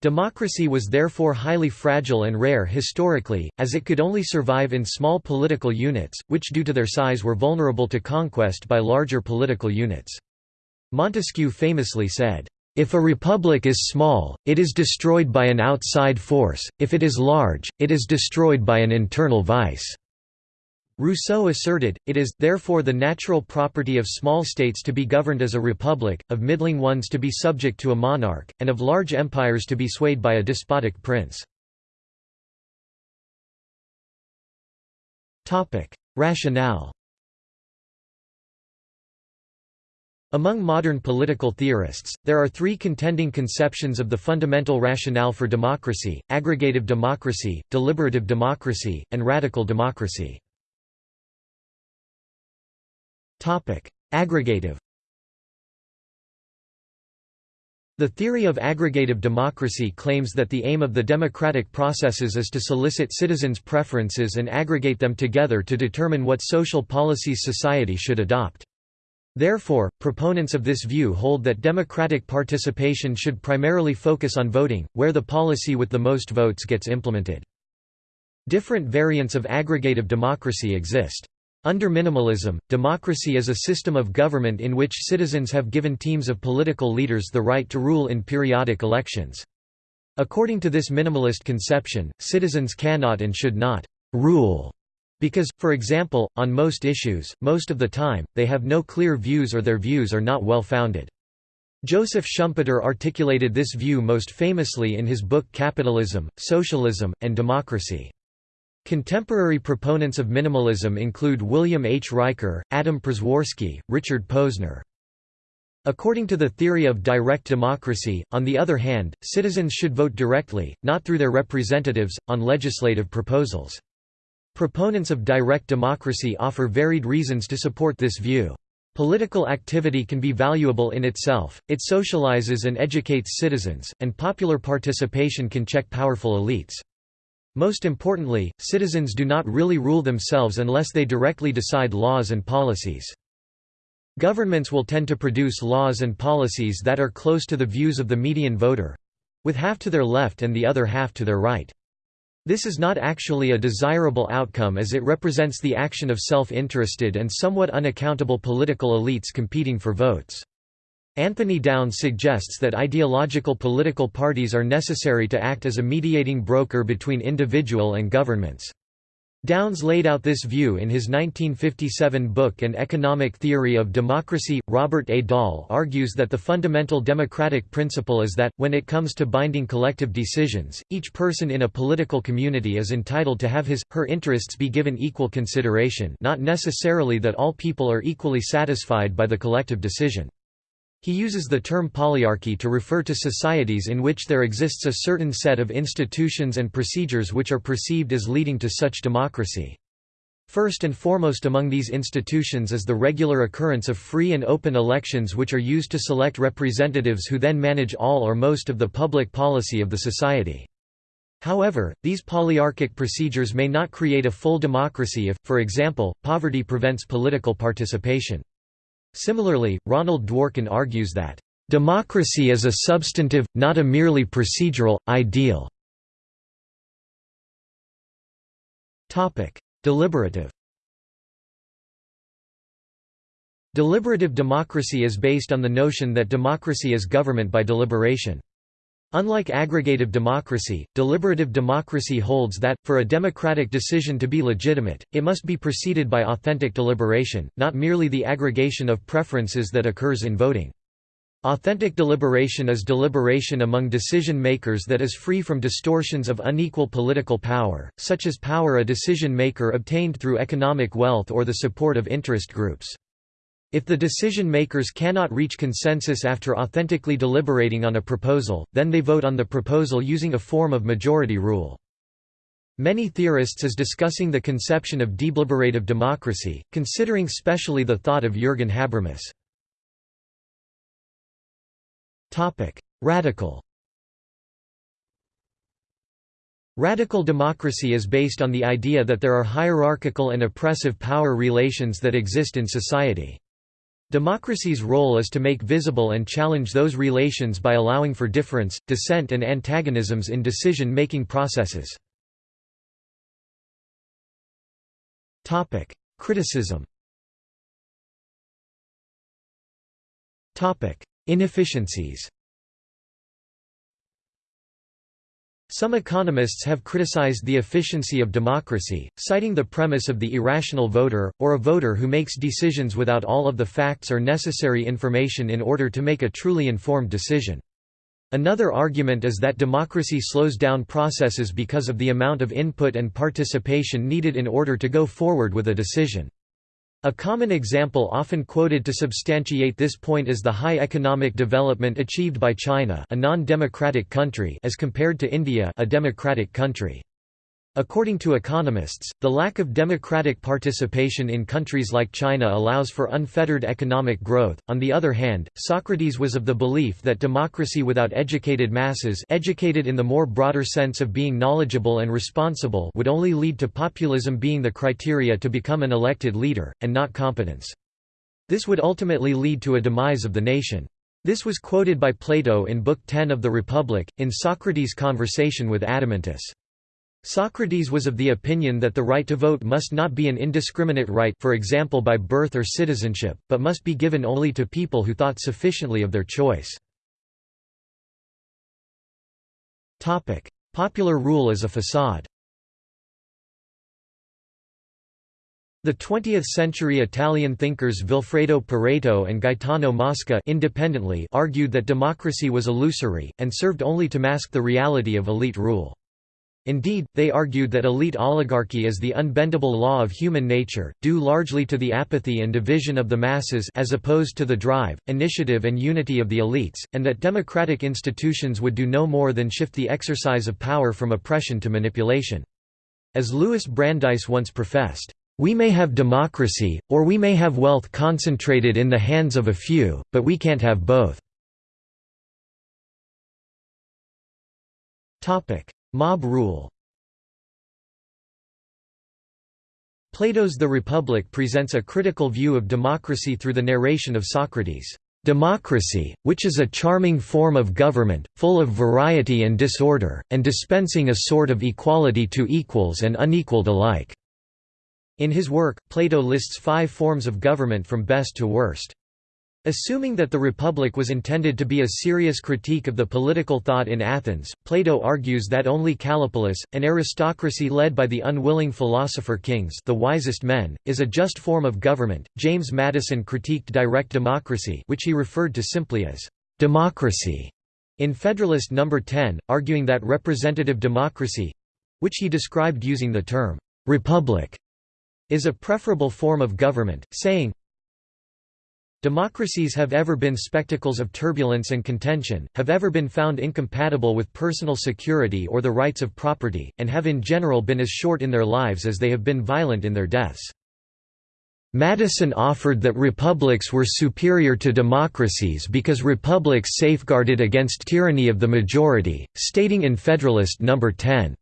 Democracy was therefore highly fragile and rare historically, as it could only survive in small political units, which due to their size were vulnerable to conquest by larger political units. Montesquieu famously said, if a republic is small, it is destroyed by an outside force, if it is large, it is destroyed by an internal vice." Rousseau asserted, it is, therefore the natural property of small states to be governed as a republic, of middling ones to be subject to a monarch, and of large empires to be swayed by a despotic prince. Rationale Among modern political theorists, there are three contending conceptions of the fundamental rationale for democracy, aggregative democracy, deliberative democracy, and radical democracy. Aggregative The theory of aggregative democracy claims that the aim of the democratic processes is to solicit citizens' preferences and aggregate them together to determine what social policies society should adopt. Therefore, proponents of this view hold that democratic participation should primarily focus on voting, where the policy with the most votes gets implemented. Different variants of aggregative democracy exist. Under minimalism, democracy is a system of government in which citizens have given teams of political leaders the right to rule in periodic elections. According to this minimalist conception, citizens cannot and should not «rule» Because, for example, on most issues, most of the time, they have no clear views or their views are not well founded. Joseph Schumpeter articulated this view most famously in his book Capitalism, Socialism, and Democracy. Contemporary proponents of minimalism include William H. Riker, Adam Przeworski, Richard Posner. According to the theory of direct democracy, on the other hand, citizens should vote directly, not through their representatives, on legislative proposals. Proponents of direct democracy offer varied reasons to support this view. Political activity can be valuable in itself, it socializes and educates citizens, and popular participation can check powerful elites. Most importantly, citizens do not really rule themselves unless they directly decide laws and policies. Governments will tend to produce laws and policies that are close to the views of the median voter—with half to their left and the other half to their right. This is not actually a desirable outcome as it represents the action of self-interested and somewhat unaccountable political elites competing for votes. Anthony Downs suggests that ideological political parties are necessary to act as a mediating broker between individual and governments. Downs laid out this view in his 1957 book An Economic Theory of Democracy. Robert A. Dahl argues that the fundamental democratic principle is that, when it comes to binding collective decisions, each person in a political community is entitled to have his, her interests be given equal consideration not necessarily that all people are equally satisfied by the collective decision. He uses the term polyarchy to refer to societies in which there exists a certain set of institutions and procedures which are perceived as leading to such democracy. First and foremost among these institutions is the regular occurrence of free and open elections which are used to select representatives who then manage all or most of the public policy of the society. However, these polyarchic procedures may not create a full democracy if, for example, poverty prevents political participation. Similarly, Ronald Dworkin argues that, "...democracy is a substantive, not a merely procedural, ideal." Deliberative Deliberative democracy is based on the notion that democracy is government by deliberation. Unlike aggregative democracy, deliberative democracy holds that, for a democratic decision to be legitimate, it must be preceded by authentic deliberation, not merely the aggregation of preferences that occurs in voting. Authentic deliberation is deliberation among decision-makers that is free from distortions of unequal political power, such as power a decision-maker obtained through economic wealth or the support of interest groups. If the decision-makers cannot reach consensus after authentically deliberating on a proposal, then they vote on the proposal using a form of majority rule. Many theorists is discussing the conception of deliberative democracy, considering specially the thought of Jürgen Habermas. Radical Radical democracy is based on the idea that there are hierarchical and oppressive power relations that exist in society. Democracy's role is to make visible and challenge those relations by allowing for difference, dissent and antagonisms in decision-making processes. Criticism Inefficiencies Some economists have criticized the efficiency of democracy, citing the premise of the irrational voter, or a voter who makes decisions without all of the facts or necessary information in order to make a truly informed decision. Another argument is that democracy slows down processes because of the amount of input and participation needed in order to go forward with a decision. A common example often quoted to substantiate this point is the high economic development achieved by China a non-democratic country as compared to India a democratic country. According to economists, the lack of democratic participation in countries like China allows for unfettered economic growth. On the other hand, Socrates was of the belief that democracy without educated masses, educated in the more broader sense of being knowledgeable and responsible, would only lead to populism being the criteria to become an elected leader and not competence. This would ultimately lead to a demise of the nation. This was quoted by Plato in Book 10 of the Republic, in Socrates' conversation with Adeimantus. Socrates was of the opinion that the right to vote must not be an indiscriminate right for example by birth or citizenship, but must be given only to people who thought sufficiently of their choice. Popular rule as a facade The 20th-century Italian thinkers Vilfredo Pareto and Gaetano Mosca independently argued that democracy was illusory, and served only to mask the reality of elite rule. Indeed, they argued that elite oligarchy is the unbendable law of human nature, due largely to the apathy and division of the masses as opposed to the drive, initiative and unity of the elites, and that democratic institutions would do no more than shift the exercise of power from oppression to manipulation. As Louis Brandeis once professed, "...we may have democracy, or we may have wealth concentrated in the hands of a few, but we can't have both." Mob rule Plato's The Republic presents a critical view of democracy through the narration of Socrates' democracy, which is a charming form of government, full of variety and disorder, and dispensing a sort of equality to equals and unequalled alike." In his work, Plato lists five forms of government from best to worst. Assuming that the Republic was intended to be a serious critique of the political thought in Athens, Plato argues that only Callipolis, an aristocracy led by the unwilling philosopher kings the wisest men, is a just form of government. James Madison critiqued direct democracy which he referred to simply as democracy in Federalist No. 10, arguing that representative democracy—which he described using the term «republic» is a preferable form of government, saying, Democracies have ever been spectacles of turbulence and contention, have ever been found incompatible with personal security or the rights of property, and have in general been as short in their lives as they have been violent in their deaths. Madison offered that republics were superior to democracies because republics safeguarded against tyranny of the majority, stating in Federalist No. 10,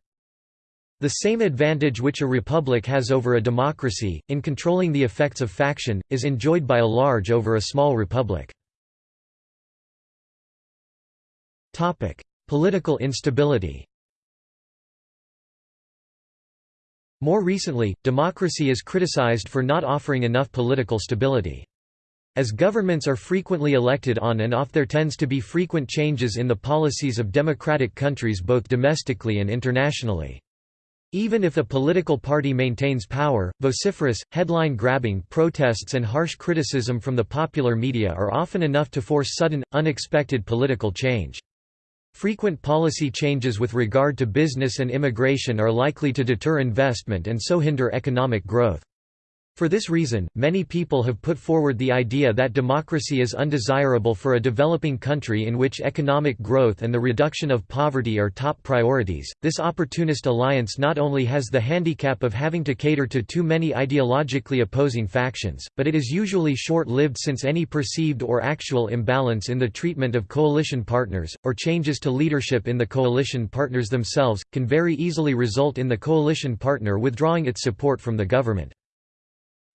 the same advantage which a republic has over a democracy, in controlling the effects of faction, is enjoyed by a large over a small republic. Political instability More recently, democracy is criticized for not offering enough political stability. As governments are frequently elected on and off there tends to be frequent changes in the policies of democratic countries both domestically and internationally. Even if a political party maintains power, vociferous, headline-grabbing protests and harsh criticism from the popular media are often enough to force sudden, unexpected political change. Frequent policy changes with regard to business and immigration are likely to deter investment and so hinder economic growth. For this reason, many people have put forward the idea that democracy is undesirable for a developing country in which economic growth and the reduction of poverty are top priorities. This opportunist alliance not only has the handicap of having to cater to too many ideologically opposing factions, but it is usually short lived since any perceived or actual imbalance in the treatment of coalition partners, or changes to leadership in the coalition partners themselves, can very easily result in the coalition partner withdrawing its support from the government.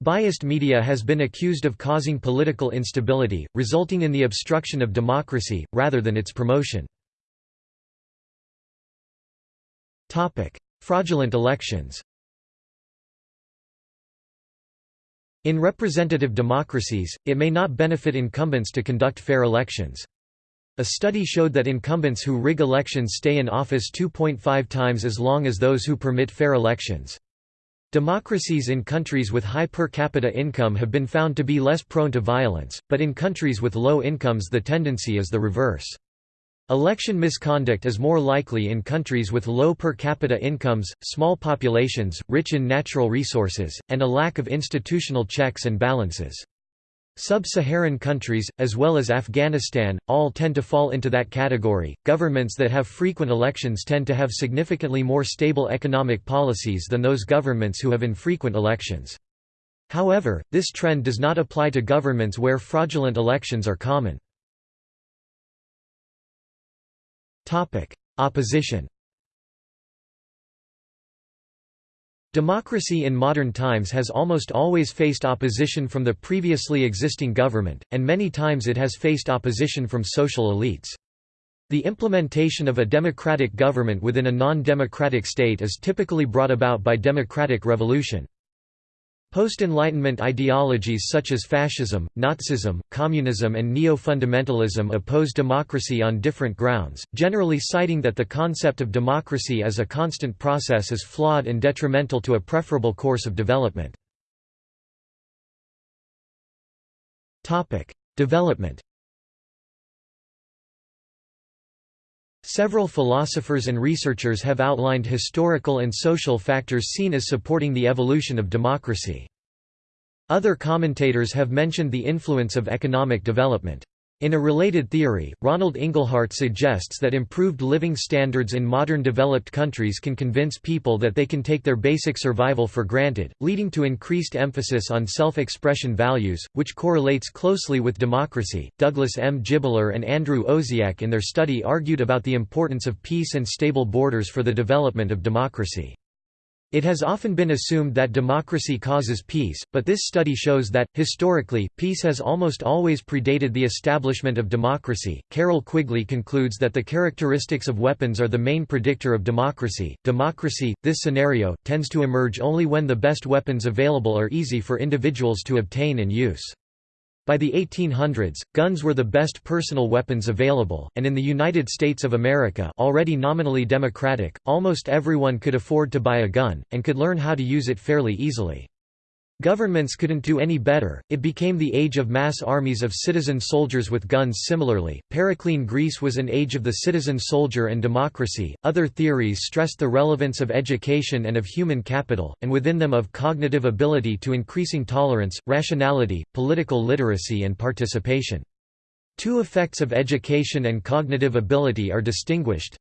Biased media has been accused of causing political instability, resulting in the obstruction of democracy, rather than its promotion. Fraudulent elections In representative democracies, it may not benefit incumbents to conduct fair elections. A study showed that incumbents who rig elections stay in office 2.5 times as long as those who permit fair elections. Democracies in countries with high per capita income have been found to be less prone to violence, but in countries with low incomes the tendency is the reverse. Election misconduct is more likely in countries with low per capita incomes, small populations, rich in natural resources, and a lack of institutional checks and balances. Sub-Saharan countries, as well as Afghanistan, all tend to fall into that category. Governments that have frequent elections tend to have significantly more stable economic policies than those governments who have infrequent elections. However, this trend does not apply to governments where fraudulent elections are common. Opposition Democracy in modern times has almost always faced opposition from the previously existing government, and many times it has faced opposition from social elites. The implementation of a democratic government within a non-democratic state is typically brought about by democratic revolution. Post-Enlightenment ideologies such as fascism, Nazism, communism and neo-fundamentalism oppose democracy on different grounds, generally citing that the concept of democracy as a constant process is flawed and detrimental to a preferable course of development. Development Several philosophers and researchers have outlined historical and social factors seen as supporting the evolution of democracy. Other commentators have mentioned the influence of economic development. In a related theory, Ronald Inglehart suggests that improved living standards in modern developed countries can convince people that they can take their basic survival for granted, leading to increased emphasis on self-expression values, which correlates closely with democracy. Douglas M. Gibler and Andrew Owsiak in their study argued about the importance of peace and stable borders for the development of democracy. It has often been assumed that democracy causes peace, but this study shows that, historically, peace has almost always predated the establishment of democracy. Carroll Quigley concludes that the characteristics of weapons are the main predictor of democracy. Democracy, this scenario, tends to emerge only when the best weapons available are easy for individuals to obtain and use. By the 1800s, guns were the best personal weapons available, and in the United States of America already nominally democratic, almost everyone could afford to buy a gun, and could learn how to use it fairly easily. Governments couldn't do any better, it became the age of mass armies of citizen soldiers with guns. Similarly, Periclean Greece was an age of the citizen soldier and democracy. Other theories stressed the relevance of education and of human capital, and within them of cognitive ability to increasing tolerance, rationality, political literacy, and participation. Two effects of education and cognitive ability are distinguished.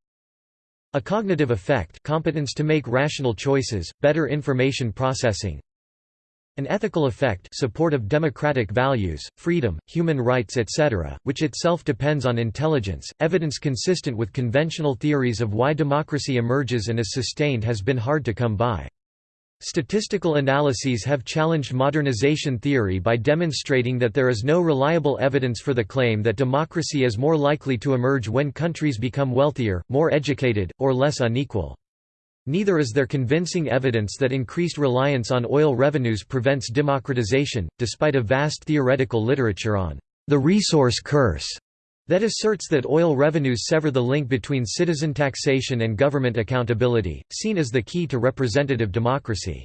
A cognitive effect competence to make rational choices, better information processing, an ethical effect support of democratic values, freedom, human rights etc., which itself depends on intelligence. Evidence consistent with conventional theories of why democracy emerges and is sustained has been hard to come by. Statistical analyses have challenged modernization theory by demonstrating that there is no reliable evidence for the claim that democracy is more likely to emerge when countries become wealthier, more educated, or less unequal. Neither is there convincing evidence that increased reliance on oil revenues prevents democratization, despite a vast theoretical literature on the resource curse that asserts that oil revenues sever the link between citizen taxation and government accountability, seen as the key to representative democracy.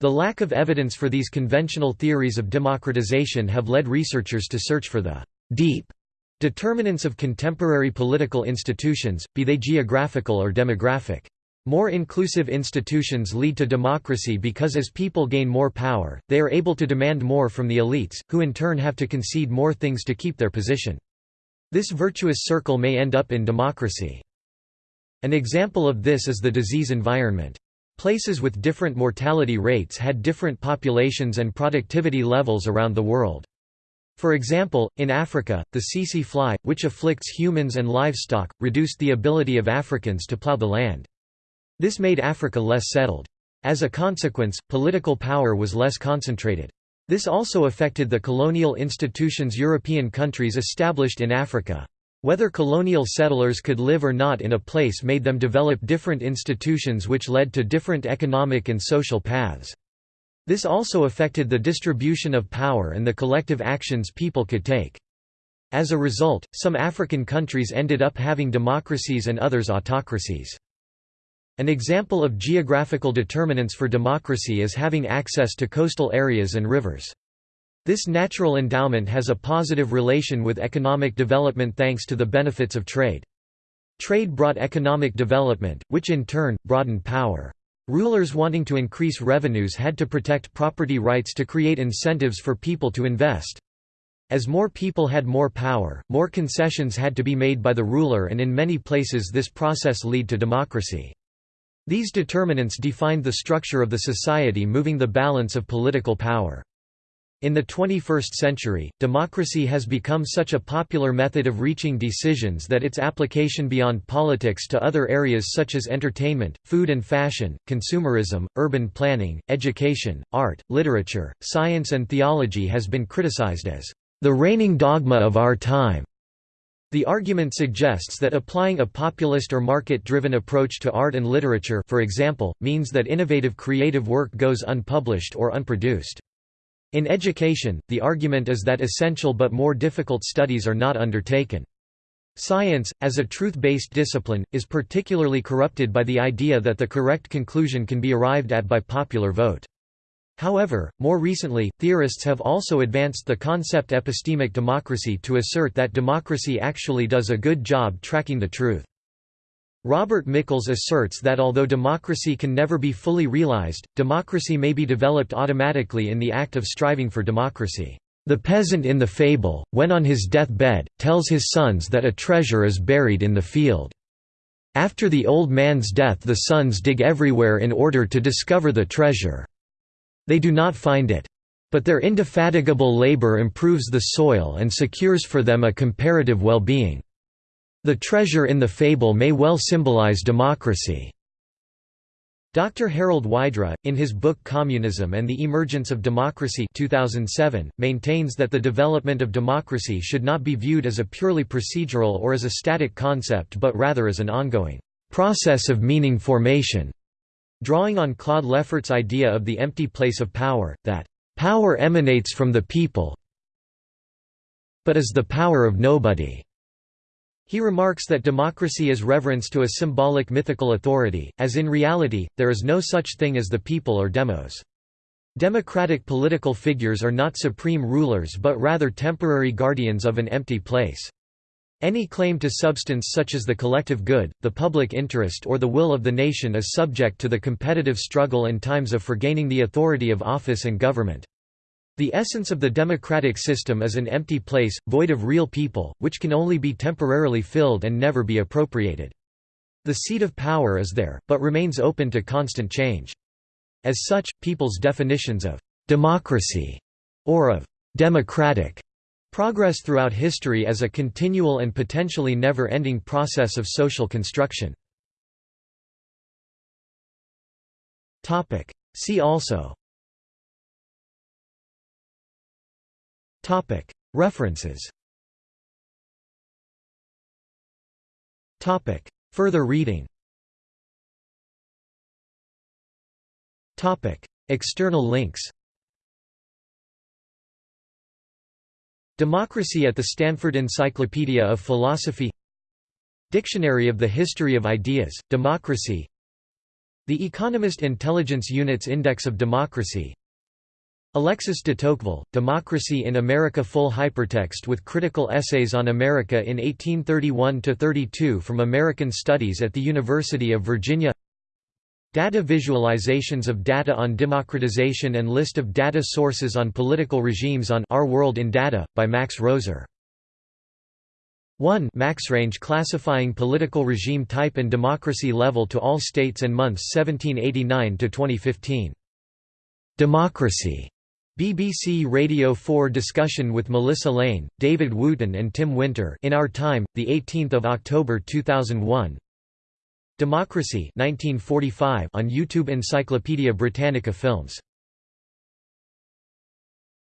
The lack of evidence for these conventional theories of democratization have led researchers to search for the deep determinants of contemporary political institutions, be they geographical or demographic. More inclusive institutions lead to democracy because as people gain more power, they are able to demand more from the elites, who in turn have to concede more things to keep their position. This virtuous circle may end up in democracy. An example of this is the disease environment. Places with different mortality rates had different populations and productivity levels around the world. For example, in Africa, the tsetse fly, which afflicts humans and livestock, reduced the ability of Africans to plow the land. This made Africa less settled. As a consequence, political power was less concentrated. This also affected the colonial institutions European countries established in Africa. Whether colonial settlers could live or not in a place made them develop different institutions which led to different economic and social paths. This also affected the distribution of power and the collective actions people could take. As a result, some African countries ended up having democracies and others autocracies. An example of geographical determinants for democracy is having access to coastal areas and rivers. This natural endowment has a positive relation with economic development thanks to the benefits of trade. Trade brought economic development, which in turn, broadened power. Rulers wanting to increase revenues had to protect property rights to create incentives for people to invest. As more people had more power, more concessions had to be made by the ruler and in many places this process lead to democracy. These determinants defined the structure of the society moving the balance of political power. In the 21st century, democracy has become such a popular method of reaching decisions that its application beyond politics to other areas such as entertainment, food and fashion, consumerism, urban planning, education, art, literature, science and theology has been criticized as the reigning dogma of our time. The argument suggests that applying a populist or market-driven approach to art and literature for example, means that innovative creative work goes unpublished or unproduced. In education, the argument is that essential but more difficult studies are not undertaken. Science, as a truth-based discipline, is particularly corrupted by the idea that the correct conclusion can be arrived at by popular vote. However, more recently, theorists have also advanced the concept epistemic democracy to assert that democracy actually does a good job tracking the truth. Robert Michels asserts that although democracy can never be fully realized, democracy may be developed automatically in the act of striving for democracy. The peasant in the fable, when on his deathbed, tells his sons that a treasure is buried in the field. After the old man's death the sons dig everywhere in order to discover the treasure. They do not find it. But their indefatigable labor improves the soil and secures for them a comparative well-being. The treasure in the fable may well symbolize democracy. Dr. Harald Wydra, in his book Communism and the Emergence of Democracy 2007, maintains that the development of democracy should not be viewed as a purely procedural or as a static concept but rather as an ongoing process of meaning formation. Drawing on Claude Lefort's idea of the empty place of power, that, "...power emanates from the people but is the power of nobody." He remarks that democracy is reverence to a symbolic mythical authority, as in reality, there is no such thing as the people or demos. Democratic political figures are not supreme rulers but rather temporary guardians of an empty place. Any claim to substance such as the collective good, the public interest or the will of the nation is subject to the competitive struggle and times of for gaining the authority of office and government. The essence of the democratic system is an empty place, void of real people, which can only be temporarily filled and never be appropriated. The seat of power is there, but remains open to constant change. As such, people's definitions of «democracy» or of «democratic» Progress throughout history as a continual and potentially never-ending process of social construction. See also. References. Further reading. External links Democracy at the Stanford Encyclopedia of Philosophy Dictionary of the History of Ideas, Democracy The Economist Intelligence Unit's Index of Democracy Alexis de Tocqueville, Democracy in America Full hypertext with critical essays on America in 1831–32 from American Studies at the University of Virginia Data visualizations of data on democratization and list of data sources on political regimes on Our World in Data, by Max Roser. 1 MaxRange classifying political regime type and democracy level to all states and months 1789 to 2015. Democracy. BBC Radio 4 discussion with Melissa Lane, David Wootton and Tim Winter in Our Time, 18 October 2001 Democracy 1945 on YouTube Encyclopædia Britannica Films